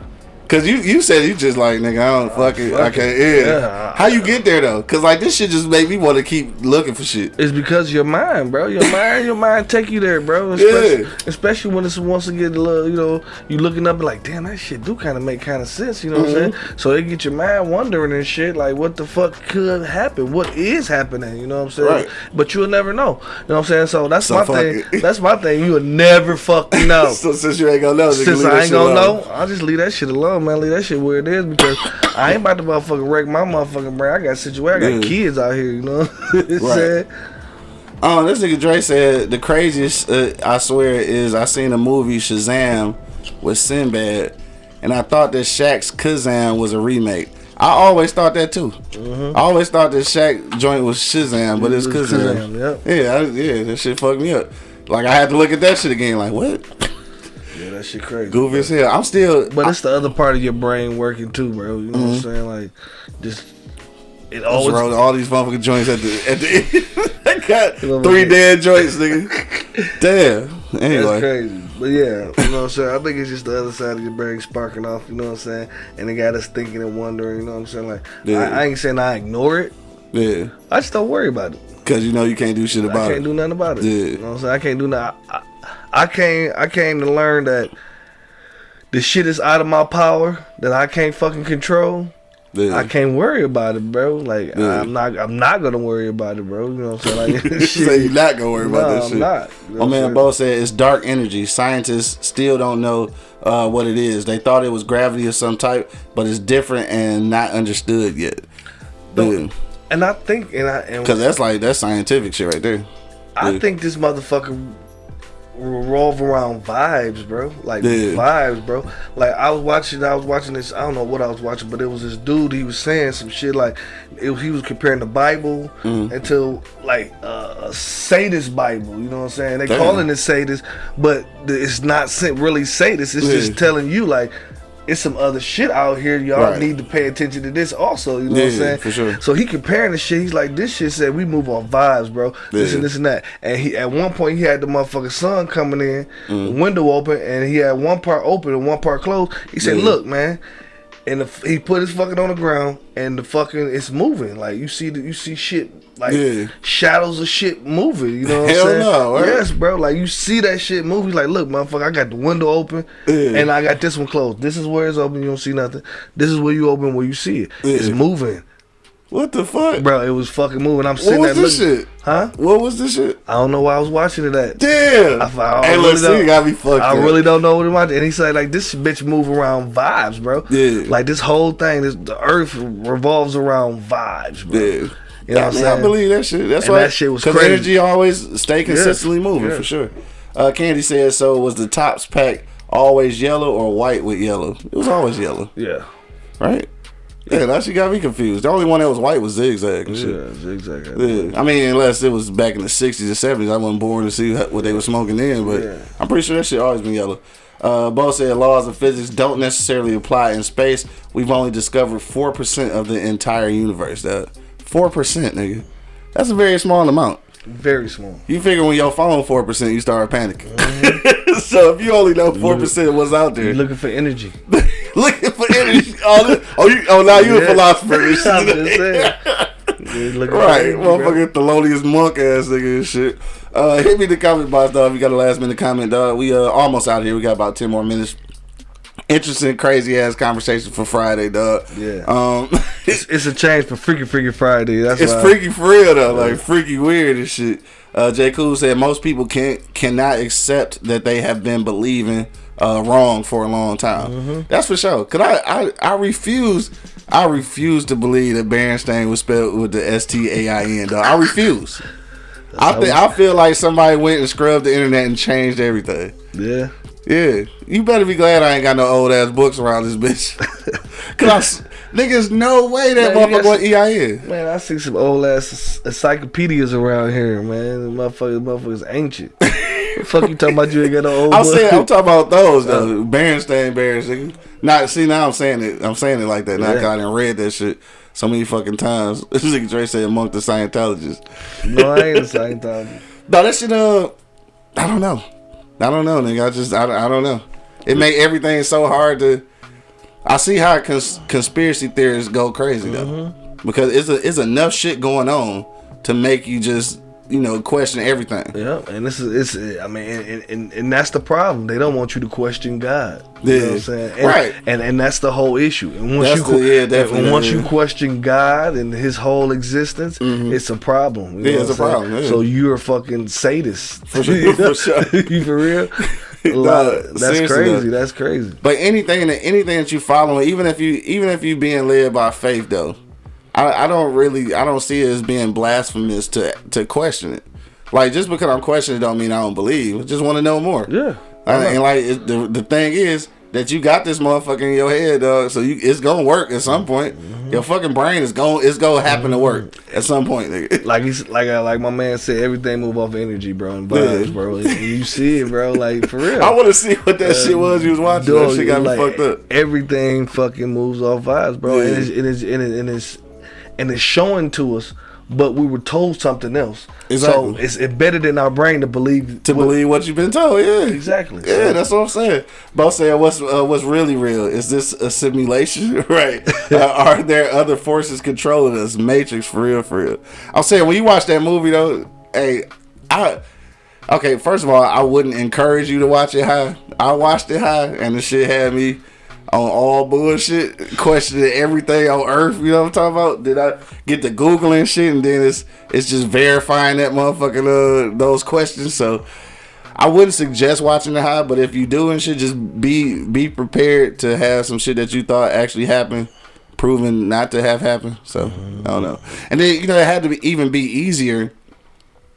Speaker 1: Cause you you said you just like nigga I don't fuck it I can't yeah.
Speaker 2: Yeah.
Speaker 1: How you get there though? Cause like this shit just made me want to keep looking for shit.
Speaker 2: It's because your mind, bro. Your [laughs] mind, your mind take you there, bro. Especially,
Speaker 1: Yeah.
Speaker 2: especially when it's once to get a little, you know, you looking up and like, damn, that shit do kind of make kind of sense, you know what I'm
Speaker 1: Mm-hmm.
Speaker 2: saying? So it get your mind wondering and shit, like, what the fuck could happen? What is happening? You know what I'm saying?
Speaker 1: Right.
Speaker 2: But you'll never know. You know what I'm saying? So that's
Speaker 1: So
Speaker 2: my thing.
Speaker 1: it. [laughs]
Speaker 2: That's my thing. You'll never fucking know. [laughs]
Speaker 1: so since you ain't gonna know,
Speaker 2: Since I ain't gonna
Speaker 1: alone.
Speaker 2: know, I'll just leave that shit alone, man. Leave that shit where it is because I ain't about to motherfucking wreck my motherfucking brain. I got situation. I got
Speaker 1: Yeah.
Speaker 2: kids out here, you know. [laughs]
Speaker 1: Right. Oh, this nigga Dre said the craziest uh, I swear is I seen a movie Shazam with Sinbad, and I thought that Shaq's Kazam was a remake. I always thought that too. I always thought that Shaq joint was Shazam, but it's Kazam.
Speaker 2: Kazam, yep.
Speaker 1: Yeah, I, yeah, that shit fucked me up. Like I had to look at that shit again. Like what?
Speaker 2: That shit crazy.
Speaker 1: Goofy as hell. I'm still.
Speaker 2: But it's the other part of your brain working too, bro. You know what I'm mm-hmm. saying? Like, just it
Speaker 1: always all these motherfucking joints at the at the end. [laughs] I got three dead joints, nigga. Damn. Anyway.
Speaker 2: That's crazy. But yeah, you know what I'm saying? I think it's just the other side of your brain sparking off, you know what I'm saying? And it got us thinking and wondering, you know what I'm saying? Like,
Speaker 1: Yeah.
Speaker 2: I, I ain't saying I ignore it.
Speaker 1: Yeah.
Speaker 2: I just don't worry about it.
Speaker 1: Cause you know you can't do shit about it.
Speaker 2: I can't
Speaker 1: it.
Speaker 2: do nothing about it.
Speaker 1: Yeah.
Speaker 2: You know what I'm saying? I can't do nothing. I, came, I came to learn that the shit is out of my power that I can't fucking control.
Speaker 1: Yeah.
Speaker 2: I can't worry about it, bro. Like
Speaker 1: Yeah.
Speaker 2: I'm not, I'm not gonna worry about it, bro. You know what I'm saying? Like,
Speaker 1: You [laughs] [laughs] say you're not gonna worry about
Speaker 2: No,
Speaker 1: that
Speaker 2: I'm
Speaker 1: shit.
Speaker 2: not. You know
Speaker 1: My man? Bo said it's dark energy. Scientists still don't know uh, what it is. They thought it was gravity of some type, but it's different and not understood yet.
Speaker 2: No. And I think, and I,
Speaker 1: Because that's like that's scientific shit right there.
Speaker 2: I
Speaker 1: Yeah.
Speaker 2: think this motherfucker revolve around vibes, bro. Like
Speaker 1: Yeah.
Speaker 2: vibes, bro. Like I was watching, I was watching this. I don't know what I was watching, but it was this dude. He was saying some shit like it, he was comparing the Bible
Speaker 1: Mm-hmm.
Speaker 2: into like uh, a sadist Bible. You know what I'm saying? They
Speaker 1: Damn.
Speaker 2: calling it sadist, but it's not really sadist. It's
Speaker 1: Yeah.
Speaker 2: just telling you like. It's some other shit out here. Y'all
Speaker 1: Right.
Speaker 2: need to pay attention to this also. You know what I'm saying?
Speaker 1: for sure.
Speaker 2: So he comparing the shit. He's like, this shit said we move on vibes, bro. This and this and that. And he at one point he had the motherfucking sun coming in,
Speaker 1: Mm.
Speaker 2: window open, and he had one part open and one part closed. He said,
Speaker 1: Yeah.
Speaker 2: "Look, man." And the, he put his fucking on the ground, and the fucking it's moving. Like you see, the, you see shit like
Speaker 1: Yeah.
Speaker 2: shadows of shit moving. You know what
Speaker 1: Hell
Speaker 2: I'm saying?
Speaker 1: no, right?
Speaker 2: Yes, bro. Like you see that shit moving. Like, look, motherfucker, I got the window open,
Speaker 1: Yeah.
Speaker 2: and I got this one closed. This is where it's open. You don't see nothing. This is where you open where you see it. It's moving,
Speaker 1: What the fuck?
Speaker 2: bro. It was fucking moving. I'm sitting
Speaker 1: what
Speaker 2: was
Speaker 1: this
Speaker 2: looking.
Speaker 1: shit?
Speaker 2: Huh?
Speaker 1: What was this shit?
Speaker 2: I don't know why I was watching it at.
Speaker 1: Damn.
Speaker 2: I, I
Speaker 1: hey,
Speaker 2: really
Speaker 1: look, see, you got me fucked
Speaker 2: I
Speaker 1: up.
Speaker 2: really don't know what it was. And he said like this bitch move around vibes, bro.
Speaker 1: Yeah.
Speaker 2: Like this whole thing, this the earth revolves around vibes, bro.
Speaker 1: Yeah.
Speaker 2: You know
Speaker 1: yeah,
Speaker 2: what I'm saying?
Speaker 1: I believe that shit. That's
Speaker 2: And
Speaker 1: why
Speaker 2: that shit was crazy.
Speaker 1: Because energy always stay consistently moving
Speaker 2: yeah.
Speaker 1: for sure. Uh, Candy said, "So was the tops pack always yellow or white with yellow? It was always yellow,
Speaker 2: Yeah.
Speaker 1: right? Yeah, that shit got me confused. The only one that was white was zigzag and shit.
Speaker 2: Yeah, exactly.
Speaker 1: Yeah. I mean, unless it was back in the '60s or '70s, I wasn't born to see what what they were smoking then. But
Speaker 2: Yeah.
Speaker 1: I'm pretty sure that shit always been yellow. Uh, Bo said laws of physics don't necessarily apply in space. We've only discovered four percent of the entire universe. That Four percent, nigga. That's a very small amount.
Speaker 2: Very small.
Speaker 1: You figure when your phone four percent, you start panicking. [laughs] so if you only know four percent of what's out there, You're
Speaker 2: looking for energy. [laughs]
Speaker 1: looking for energy. Oh, oh, you, oh, now you a
Speaker 2: Yeah.
Speaker 1: philosopher. [laughs]
Speaker 2: I'm just [laughs] saying. You're
Speaker 1: Right,
Speaker 2: motherfucker,
Speaker 1: motherfucking Thelonious Monk ass nigga and shit. Uh, hit me in the comment box, dog. If you got a last minute comment, dog. We uh almost out here. We got about ten more minutes. Interesting, crazy ass conversation for Friday, dog.
Speaker 2: Yeah.
Speaker 1: Um, [laughs] it's,
Speaker 2: It's a change for Freaky Freaky Friday. That's
Speaker 1: it's
Speaker 2: why.
Speaker 1: freaky for real though, like freaky weird and shit. Uh, J. Cool said most people can't cannot accept that they have been believing uh, wrong for a long time.
Speaker 2: Mm-hmm.
Speaker 1: That's for sure. Cause I, I I refuse I refuse to believe that Berenstain was spelled with the S T A I N. I refuse. I think I feel like somebody went and scrubbed the internet and changed everything.
Speaker 2: Yeah.
Speaker 1: Yeah, you better be glad I ain't got no old ass books around this bitch. [laughs] Cause I niggas, no way that
Speaker 2: Man,
Speaker 1: motherfucker was EIN.
Speaker 2: Man, I see some old ass encyclopedias around here, man. The motherfuckers, motherfuckers ancient. [laughs] fuck you talking about? You ain't got no old.
Speaker 1: I'm saying I'm talking about those though. Berenstain Bears. nigga. Not see now I'm saying it. I'm saying it like that. Now 'cause
Speaker 2: Yeah.
Speaker 1: I didn't read that shit. so many fucking times. [laughs] This nigga Dre said among the Scientologists.
Speaker 2: No, I ain't a [laughs] Scientologist.
Speaker 1: no, that shit. Uh, I don't know. I don't know, nigga. I just I, I don't know. It make everything so hard to. I see how cons- conspiracy theorists go crazy though, mm-hmm. because it's a, it's enough shit going on to make you just you know question everything.
Speaker 2: Yeah, and this is it's I mean and, and, and that's the problem. They don't want you to question God. You yeah. know what I'm saying? And,
Speaker 1: right.
Speaker 2: And and that's the whole issue. And once
Speaker 1: that's
Speaker 2: you
Speaker 1: the, yeah, definitely,
Speaker 2: and once you question God and his whole existence, mm-hmm. it's a problem.
Speaker 1: You know yeah, it's a problem. Yeah.
Speaker 2: So you're a fucking sadist.
Speaker 1: For [laughs] sure. for sure. [laughs]
Speaker 2: you for real? [laughs] no, that's crazy. Though. That's crazy.
Speaker 1: But anything that anything that you follow, even if you even if you being led by faith though, I, I don't really I don't see it as being blasphemous to to question it. Like just because I'm questioning don't mean I don't believe. I just want to know more.
Speaker 2: Yeah.
Speaker 1: I, and like it, the the thing is that you got this motherfucker in your head, dog. So you it's gonna work at some point. Mm-hmm. Your fucking brain is going it's gonna happen mm-hmm. to work at some point, nigga. [laughs]
Speaker 2: Like he's like uh, like my man said, everything move off energy, bro, and vibes, yeah. bro. you see it, bro. Like for [laughs] real.
Speaker 1: I want to see what that uh, shit was you was watching. Dog, that shit got like, fucked up.
Speaker 2: Everything fucking moves off vibes, bro, yeah. and it's and it's and it's, and it's and it's showing to us but we were told something else. Exactly. So it's embedded in our brain to believe
Speaker 1: to what, believe what you've been told. Yeah,
Speaker 2: exactly.
Speaker 1: Yeah, so, that's what I'm saying. Both saying what's uh, what's really real is this a simulation, [laughs] right? [laughs] uh, are there other forces controlling us? Matrix for real, for real. I'm saying when you watch that movie though, hey, I. Okay, first of all, I wouldn't encourage you to watch it high. I watched it high, and the shit had me on all bullshit, questioning everything on earth. You know what I'm talking about? Did I get to googling shit, and then it's it's just verifying that motherfucking uh those questions. So I wouldn't suggest watching the high, but if you do and shit, just be be prepared to have some shit that you thought actually happened proven not to have happened. So mm-hmm. I don't know. And then you know it had to be, even be easier.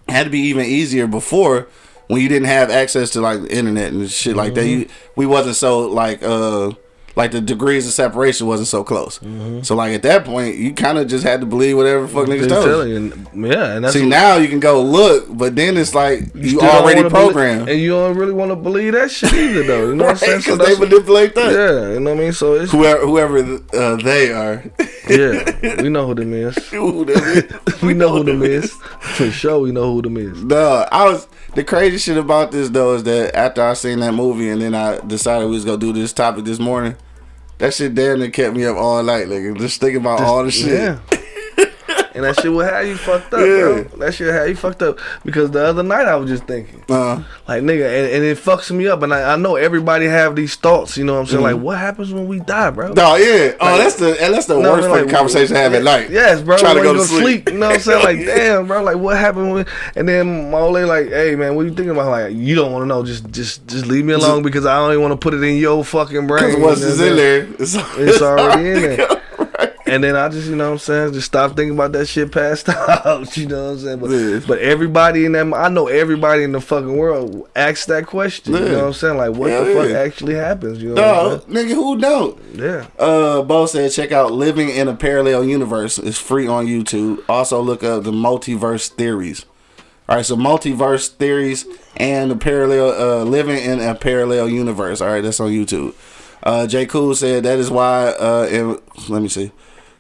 Speaker 1: It had to be even easier before when you didn't have access to like the internet and shit mm-hmm. like that. You we wasn't so like uh like the degrees of separation wasn't so close. Mm-hmm. So like at that point, you kind of just had to believe whatever fuck niggas told you.
Speaker 2: And, yeah, and that's
Speaker 1: see what, now you can go look, but then it's like you, you already programmed,
Speaker 2: believe, and you don't really want to believe that shit either, though. You know right, what I'm [laughs] saying?
Speaker 1: Because so they manipulate that.
Speaker 2: Yeah, you know what I mean. So it's
Speaker 1: whoever whoever uh, they are.
Speaker 2: yeah, [laughs] we know who them is. who them is. [laughs] we know who them is for sure. We know who them is.
Speaker 1: No, I was the crazy shit about this though is that after I seen that movie and then I decided we was gonna do this topic this morning. That shit damn near kept me up all night, nigga. just thinking about just, all the shit. Yeah.
Speaker 2: And that shit will have you fucked up, yeah. bro. That shit have you fucked up because the other night I was just thinking, uh-huh. like nigga, and, and, it fucks me up. And I, I, know everybody have these thoughts. You know what I'm saying? Mm-hmm. Like, what happens when we die, bro?
Speaker 1: No, yeah. Oh, that's the and that's the worst like, conversation to have at night.
Speaker 2: Yes, bro. Trying to go to sleep. sleep. You know what I'm saying? Like, [laughs] damn, bro. Like, what happened? When, and then my old lady, like, hey, man, what you thinking about? Like, you don't want to know. Just, just, just leave me alone because I don't even want to put it in your fucking brain.
Speaker 1: Because once it's [laughs] in there,
Speaker 2: it's, it's already in there. And then I just, you know what I'm saying, just stop thinking about that shit past [laughs] out. You know what I'm saying? But, yeah. but everybody in that, I know everybody in the fucking world asks that question. Yeah. You know what I'm saying? Like, what the fuck actually happens? You know?
Speaker 1: No, nigga, who don't?
Speaker 2: Yeah.
Speaker 1: Uh, Bo said, check out Living in a Parallel Universe. It's free on YouTube. Also, look up the multiverse theories. All right, so multiverse theories and the parallel, uh, living in a parallel universe. All right, that's on YouTube. Uh, J. Cool said that is why. Uh, it, let me see.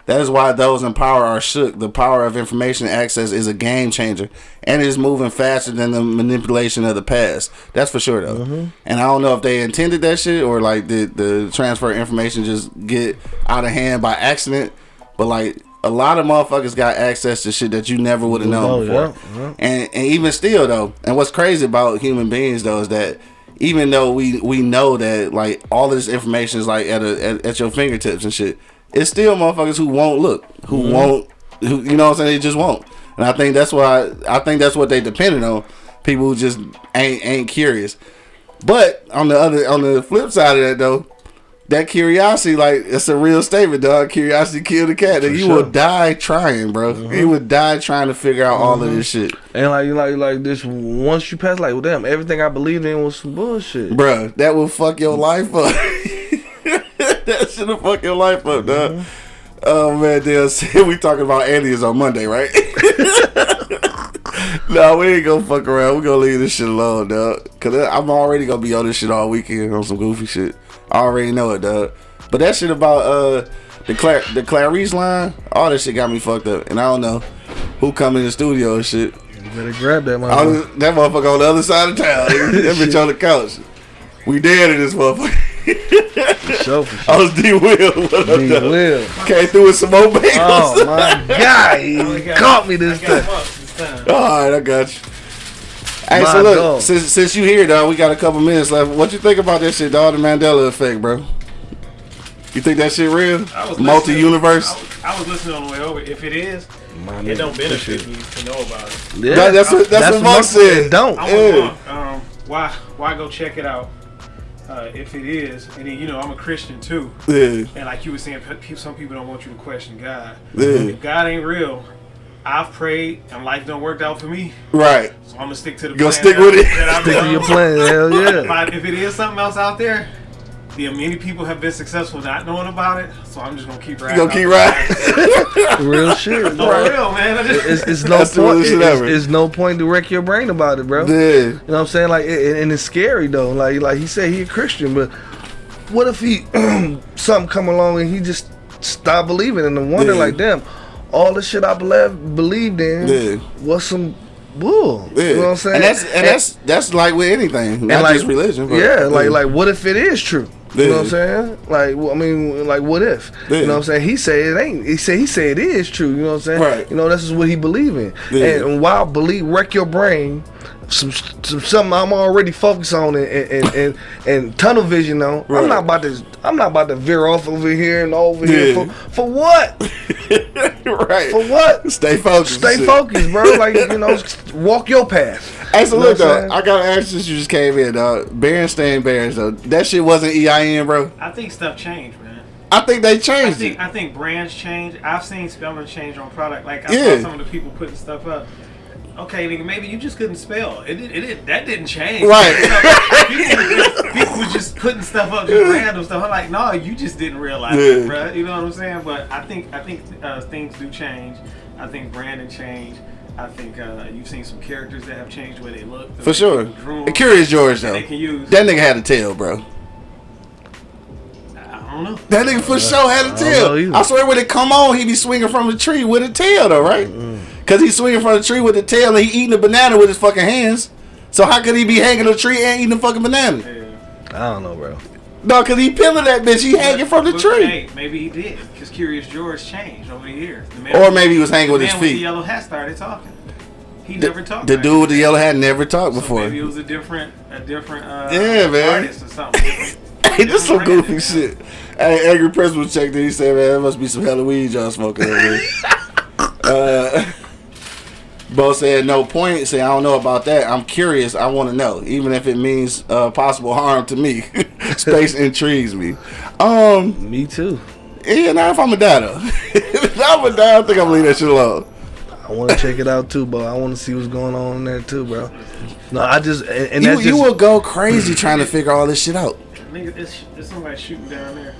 Speaker 1: That is why those in power are shook. The power of information access is a game changer, and it is moving faster than the manipulation of the past. That's for sure, though. Mm-hmm. And I don't know if they intended that shit or like did the transfer information just get out of hand by accident. But like a lot of motherfuckers got access to shit that you never would have known oh, before. Yeah, yeah. And and even still though, and what's crazy about human beings though is that even though we we know that like all this information is like at a at, at your fingertips and shit it's still motherfuckers who won't look, who mm-hmm. won't, who you know what I'm saying? They just won't. And I think that's why I think that's what they depended on. People who just ain't ain't curious. But on the other on the flip side of that though, that curiosity, like it's a real statement, dog. Curiosity killed the cat. And you sure. will die trying, bro. Mm-hmm. You would die trying to figure out mm-hmm. all of this shit.
Speaker 2: And like you like like this, once you pass, like well, damn, everything I believed in was some bullshit,
Speaker 1: bro. That will fuck your life up. [laughs] [laughs] that should have fucked your life up, dog. Mm-hmm. Oh man, Dale, [laughs] we talking about aliens on Monday, right? [laughs] no, we ain't gonna fuck around. We gonna leave this shit alone, dog. Cause I'm already gonna be on this shit all weekend on some goofy shit. I already know it, dog. But that shit about uh the Clar the Clarice line, all that shit got me fucked up, and I don't know who come in the studio and shit.
Speaker 2: You better grab that motherfucker.
Speaker 1: that motherfucker on the other side of town. that bitch on the couch. We dead in this motherfucker.
Speaker 2: For sure, for sure.
Speaker 1: I was D Will.
Speaker 2: D Will.
Speaker 1: Came through with some more bagels.
Speaker 2: Oh my [laughs] god, he caught me this time.
Speaker 1: All right, I got you. Hey,
Speaker 2: My
Speaker 1: so look,
Speaker 2: dog.
Speaker 1: since since you here, dog, we got a couple minutes left. What you think about that shit, dog? The Mandela effect, bro. You think that shit real?
Speaker 3: I was
Speaker 1: Multi universe.
Speaker 3: I was, I was listening on the way over. If it is,
Speaker 2: My
Speaker 3: it don't
Speaker 2: appreciate
Speaker 3: benefit me to know about it.
Speaker 2: Yeah,
Speaker 1: That- that's what that's, what Monk said.
Speaker 2: Don't.
Speaker 3: I
Speaker 1: Yeah.
Speaker 3: want um, why why go check it out uh, if it is? And then you know I'm a Christian too,
Speaker 1: Yeah,
Speaker 3: and like you were saying, pe- pe- some people don't want you to question God.
Speaker 1: yeah,
Speaker 3: If God ain't real, I've prayed and life don't work out for me,
Speaker 1: right.
Speaker 3: so I'm gonna stick to the.
Speaker 1: Gonna
Speaker 3: plan
Speaker 1: stick with it.
Speaker 2: Stick to your plan. Hell [laughs]
Speaker 3: If,
Speaker 2: yeah.
Speaker 3: I, if it is something else out there, yeah, many people have been successful not knowing about it, so I'm just gonna keep
Speaker 1: You
Speaker 3: riding.
Speaker 1: gonna keep
Speaker 3: out.
Speaker 1: riding? [laughs]
Speaker 2: Real shit.
Speaker 3: For
Speaker 2: bro.
Speaker 3: real, man. Just,
Speaker 2: It's, it's [laughs] no point.
Speaker 1: realest
Speaker 2: It's,
Speaker 1: ever.
Speaker 2: it's no point to wreck your brain about it, bro.
Speaker 1: yeah,
Speaker 2: You know what I'm saying? Like, it, and it's scary though. Like, like he said he a Christian, but what if he [clears throat] something come along and he just stop believing and then wonder
Speaker 1: Yeah.
Speaker 2: like, damn, all the shit I believed believed in
Speaker 1: Yeah.
Speaker 2: was some bull.
Speaker 1: yeah.
Speaker 2: You know what I'm saying?
Speaker 1: And that's and that's that's like with anything, not
Speaker 2: like,
Speaker 1: just religion. But,
Speaker 2: yeah, like like what if it is true? You know what I'm saying? Like, well, I mean, like, what if?
Speaker 1: Yeah.
Speaker 2: You know what I'm saying? He said it ain't. He said he said it is true. You know what I'm saying?
Speaker 1: Right.
Speaker 2: You know, this is what he believe in.
Speaker 1: Yeah.
Speaker 2: And while believe wreck your brain, some, some something I'm already focused on and and, and, and tunnel vision on.
Speaker 1: Right.
Speaker 2: I'm not about to. I'm not about to veer off over here and over here for for what? [laughs]
Speaker 1: right.
Speaker 2: For what?
Speaker 1: Stay focused.
Speaker 2: Stay focused, bro. [laughs] Like you know, walk your path.
Speaker 1: Hey, so
Speaker 2: You know
Speaker 1: look
Speaker 2: I'm
Speaker 1: though. I gotta ask since you just came in, dog. Berenstain Bears though, that shit wasn't EIN, bro.
Speaker 3: I think stuff changed, man.
Speaker 1: I think they changed.
Speaker 3: I
Speaker 1: changed
Speaker 3: think
Speaker 1: it.
Speaker 3: I think brands change. I've seen spelling change on product. Like I
Speaker 1: Yeah.
Speaker 3: saw some of the people putting stuff up. Okay, nigga, maybe you just couldn't spell. It did, it that didn't change.
Speaker 1: Right. [laughs]
Speaker 3: people, were just, people were just putting stuff up, just random stuff. I'm like, no, you just didn't realize
Speaker 1: Yeah.
Speaker 3: it, bro. You know what I'm saying? But I think I think uh, things do change. I think branding change. I think uh, you've seen some characters that have changed the way they look. the
Speaker 1: For sure.
Speaker 3: people
Speaker 1: And Curious George though,
Speaker 3: they can use.
Speaker 1: that nigga had a tail, bro.
Speaker 3: I don't know.
Speaker 1: That nigga for sure had a
Speaker 2: don't know either.
Speaker 1: tail. I swear when it come on, he be swinging from the tree with a tail though, right? Cause he's swinging from the tree with the tail and he eating a banana with his fucking hands. So how could he be hanging a tree and eating a fucking banana?
Speaker 3: Yeah.
Speaker 2: I don't know, bro.
Speaker 1: No, cause he peeling that bitch. He hanging from the
Speaker 3: But,
Speaker 1: tree.
Speaker 3: Hey, maybe he did, because Curious George changed over the years. The man
Speaker 1: Or maybe he was hanging
Speaker 3: the
Speaker 1: with
Speaker 3: man
Speaker 1: his
Speaker 3: with the yellow hat started talking. He
Speaker 1: The,
Speaker 3: never talked.
Speaker 1: the
Speaker 3: back
Speaker 1: dude with the yellow hat never talked
Speaker 3: So
Speaker 1: before.
Speaker 3: maybe it was a different, a different uh,
Speaker 1: Yeah, man.
Speaker 3: artist or something. [laughs] different-
Speaker 1: Hey, this some goofy
Speaker 3: branding,
Speaker 1: shit. Hey, Angry Principal checked in. He said, man, that must be some Halloween y'all smoking over there. [laughs] uh, Bo said, no point. Say, I don't know about that. I'm curious. I want to know, even if it means uh, possible harm to me. [laughs] Space [laughs] intrigues me. Um,
Speaker 2: Me too.
Speaker 1: yeah, now if I'm a die though. [laughs] if I'm a die, I think I'm gonna leave that shit alone.
Speaker 2: I want to check it out too, bro. I want to see what's going on in there too, bro. No, I just and, and
Speaker 1: You,
Speaker 2: that's just
Speaker 1: you will go crazy trying to figure all this shit out.
Speaker 3: Nigga, there's, there's somebody shooting down there.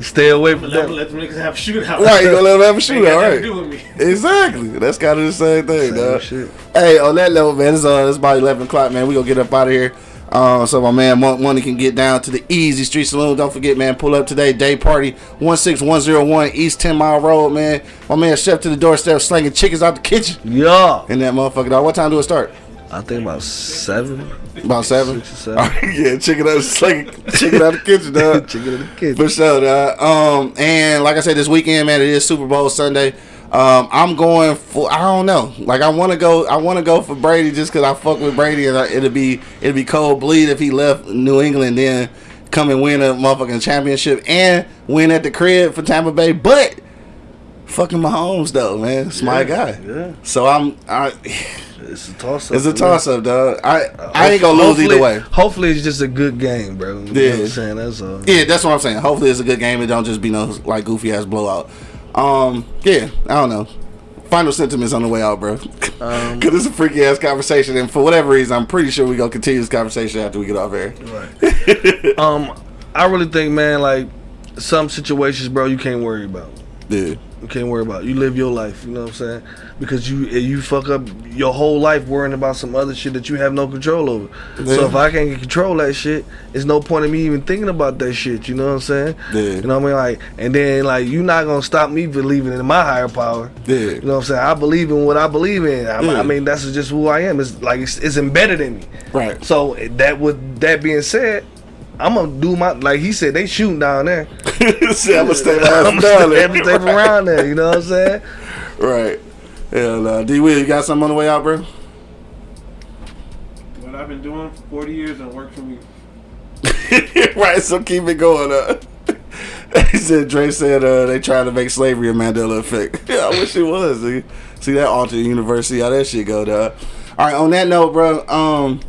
Speaker 2: Stay away from
Speaker 3: let,
Speaker 2: that.
Speaker 3: let them niggas have a shootout.
Speaker 1: Right, you gonna let him have a shootout,
Speaker 3: got
Speaker 1: right?
Speaker 3: do with me.
Speaker 1: Exactly. That's kind of the same thing,
Speaker 2: Same
Speaker 1: dog.
Speaker 2: shit.
Speaker 1: Hey, on that level, man, it's, uh, it's about 11 o'clock, man. We gonna get up out of here. Uh, so my man Mon- Money can get down to the Easy Street Saloon. Don't forget, man, pull up today. Day party, 16101 East 10 Mile Road, man. My man Chef to the doorstep slinging chickens out the kitchen.
Speaker 2: Yeah,
Speaker 1: And that motherfucker, dog. What time do it start?
Speaker 2: I think about seven.
Speaker 1: About 7?
Speaker 2: Six or seven. [laughs]
Speaker 1: Yeah, chicken out, slinging chicken out the kitchen, dog. [laughs]
Speaker 2: Chicken in the kitchen.
Speaker 1: For sure, dog. Um, and like I said, this weekend, man, it is Super Bowl Sunday. Um, I'm going for I don't know. Like I want to go. I want to go for Brady just because I fuck with Brady, and I, it'll be it'll be cold bleed if he left New England, then come and win a motherfucking championship and win at the crib for Tampa Bay. But fucking Mahomes though, man, it's my guy.
Speaker 2: Yeah,
Speaker 1: So I'm. I,
Speaker 2: it's a toss up.
Speaker 1: it's a toss up, dog. I I ain't gonna lose either way.
Speaker 2: Hopefully, it's just a good game, bro. You know
Speaker 1: Yeah.
Speaker 2: what I'm saying that's all.
Speaker 1: Yeah, that's what I'm saying. Hopefully, it's a good game. It don't just be no like goofy ass blowout. Um, yeah, I don't know. Final sentiments on the way out, bro. [laughs]
Speaker 2: Um,
Speaker 1: Cause it's a freaky ass conversation, and for whatever reason, I'm pretty sure we gonna continue this conversation after we get off air. [laughs]
Speaker 2: um, I really think, man, like some situations, bro, you can't worry about.
Speaker 1: Yeah,
Speaker 2: You can't worry about. You live your life. You know what I'm saying? Because you eh, you fuck up your whole life worrying about some other shit that you have no control over. Yeah. So if I can't control that shit, it's no point in me even thinking about that shit. You know what I'm saying? Yeah. You know what I mean? Like, and then like you're not gonna stop me believing in my higher power. Yeah. You know what I'm saying? I believe in what I believe in. I, yeah. I mean, that's just who I am. It's like it's, it's embedded in me.
Speaker 1: Right.
Speaker 2: So that with that being said, I'm gonna do my like he said they shooting down there. [laughs]
Speaker 1: See, I'm gonna stay [laughs] down there.
Speaker 2: Stay [laughs] around there. You know what I'm saying?
Speaker 1: Right. Hell, uh, D. Will, you got something on the way out, bro?
Speaker 3: What I've been doing for 40 years and worked for me. [laughs]
Speaker 1: right. So keep it going. Uh. [laughs] he said Dre said uh, they trying to make slavery a Mandela effect. [laughs] yeah, I wish it was. See, see that alternate university, how that shit go, dog. All right. On that note, bro. Um,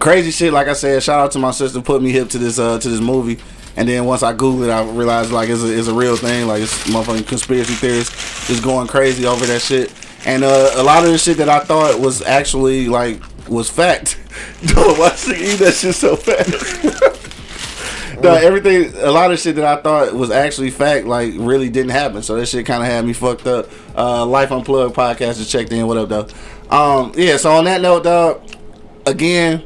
Speaker 1: crazy shit. Like I said, shout out to my sister put me hip to this uh to this movie. And then once I Googled it, I realized like it's a, it's a real thing. Like it's motherfucking conspiracy theorists just going crazy over that shit. And uh, a lot of the shit that I thought was actually like was fact. [laughs] Dude, why should eat that shit so fast? [laughs] no, everything, a lot of shit that I thought was actually fact, like really didn't happen. So that shit kind of had me fucked up. Uh, Life Unplugged podcast just checked in. What up, though? Um, yeah. So on that note, dog. Again,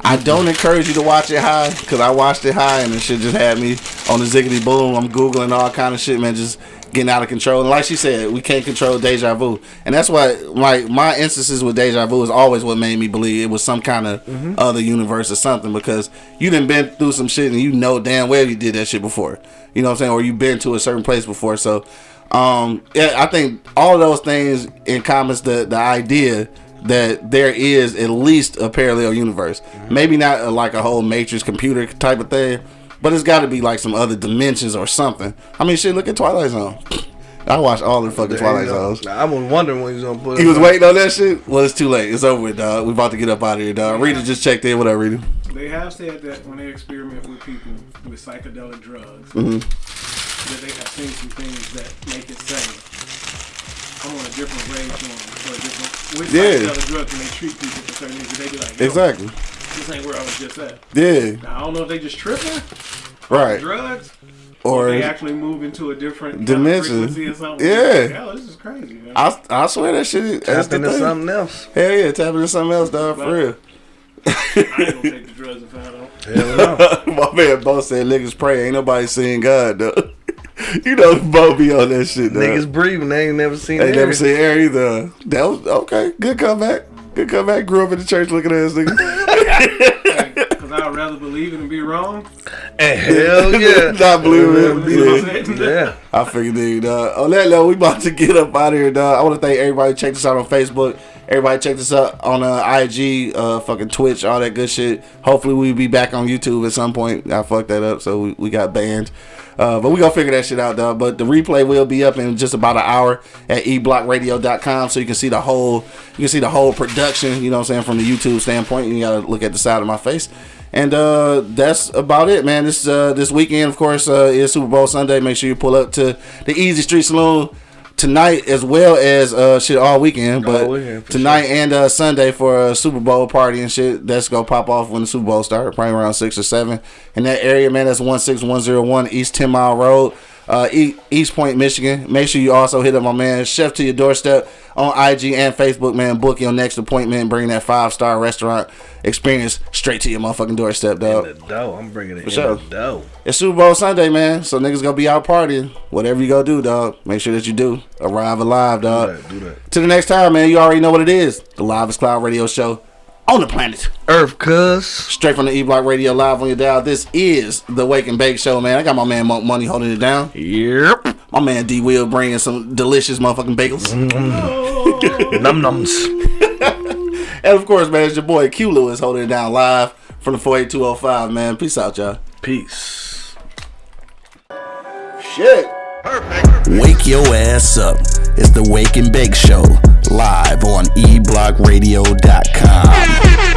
Speaker 1: I don't encourage you to watch it high because I watched it high and it shit just had me on the ziggity boom. I'm googling all kind of shit, man, just getting out of control. And like she said, we can't control deja vu, and that's why like my instances with deja vu is always what made me believe it was some kind of mm-hmm. other universe or something because you didn't been through some shit and you know damn well you did that shit before. You know what I'm saying? Or you've been to a certain place before. So, um, yeah, I think all those things encompass the the idea that there is at least a parallel universe. Mm-hmm. Maybe not a, like a whole matrix computer type of thing, but it's got to be like some other dimensions or something. I mean, shit, look at Twilight Zone. [laughs] I watched all the fucking Twilight Zones.
Speaker 2: I was wondering when he was gonna put.
Speaker 1: He was waiting on that shit. Well, it's too late. It's over with, dog. We about to get up out of here, dog. Rita just checked in. What up, Rita?
Speaker 3: They have said that when they experiment with people with psychedelic drugs, mm-hmm. that they have seen some things that make it say I'm on a different wavelength or a different with yeah. other drugs and they treat people for certain things. They be like,
Speaker 1: exactly.
Speaker 3: This ain't where I was just at.
Speaker 1: Yeah.
Speaker 3: Now, I don't know if they just tripping.
Speaker 1: Right.
Speaker 3: Drugs. Or, or they actually move into a different
Speaker 1: dimension.
Speaker 3: or something.
Speaker 1: Yeah.
Speaker 3: Hell, this is crazy. Man. I,
Speaker 1: I swear that shit.
Speaker 2: Tap into something else.
Speaker 1: Hell yeah, tap into something else, dog. For real.
Speaker 3: I ain't gonna [laughs] take the drugs if I don't. Hell
Speaker 1: no. [laughs] My man both said niggas pray. Ain't nobody seeing God though. [laughs] you know, Bo be on that shit. Dog.
Speaker 2: Niggas breathing. They ain't never seen.
Speaker 1: They ain't never seen air either. That was okay. Good comeback. Good comeback. Grew up in the church looking ass nigga.
Speaker 3: Because I'd rather believe it and be wrong.
Speaker 2: And [laughs] hell yeah,
Speaker 1: not believe it. Yeah. yeah. I figured, dude. Uh, on that note, we about to get up out of here, dog. I want to thank everybody. Check us out on Facebook. Everybody check this out on uh, IG, uh, fucking Twitch, all that good shit. Hopefully we'll be back on YouTube at some point. I fucked that up, so we, we got banned. Uh, but we gonna figure that shit out, though. But the replay will be up in just about an hour at eblockradio.com, so you can see the whole you can see the whole production. You know what I'm saying from the YouTube standpoint. You gotta look at the side of my face. And uh, that's about it, man. This uh, this weekend, of course, uh, is Super Bowl Sunday. Make sure you pull up to the Easy Street Saloon tonight as well as uh shit all weekend, but all weekend, tonight sure. and uh Sunday for a Super Bowl party and shit. That's gonna pop off when the Super Bowl starts, probably around six or seven. In that area, man, that's one six one zero one East Ten Mile Road uh, Eastpointe, Michigan. Make sure you also hit up my man Chef to your doorstep on IG and Facebook, man. Book your next appointment. Bring that five star restaurant experience straight to your motherfucking doorstep, dog.
Speaker 2: In the dough. I'm bringing it For in sure. the dough.
Speaker 1: It's Super Bowl Sunday, man. So niggas gonna be out partying. Whatever you go do, dog. Make sure that you do. Arrive alive, dog.
Speaker 2: Do that, do that.
Speaker 1: To the next time, man. You already know what it is. The Live is Cloud Radio Show on the planet
Speaker 2: Earth, cuz.
Speaker 1: Straight from the E Block Radio live on your dial. This is the Wake and Bake Show, man. I got my man Monk Money holding it down.
Speaker 2: Yep.
Speaker 1: My man D Will bringing some delicious motherfucking bagels.
Speaker 2: Mm. Num nums.
Speaker 1: and of course, man, it's your boy Q Lewis holding it down live from the 48205, man. Peace out, y'all.
Speaker 2: Peace.
Speaker 1: Shit.
Speaker 4: Perfect. Wake your ass up. It's the Wake and Bake Show live on eblockradio.com.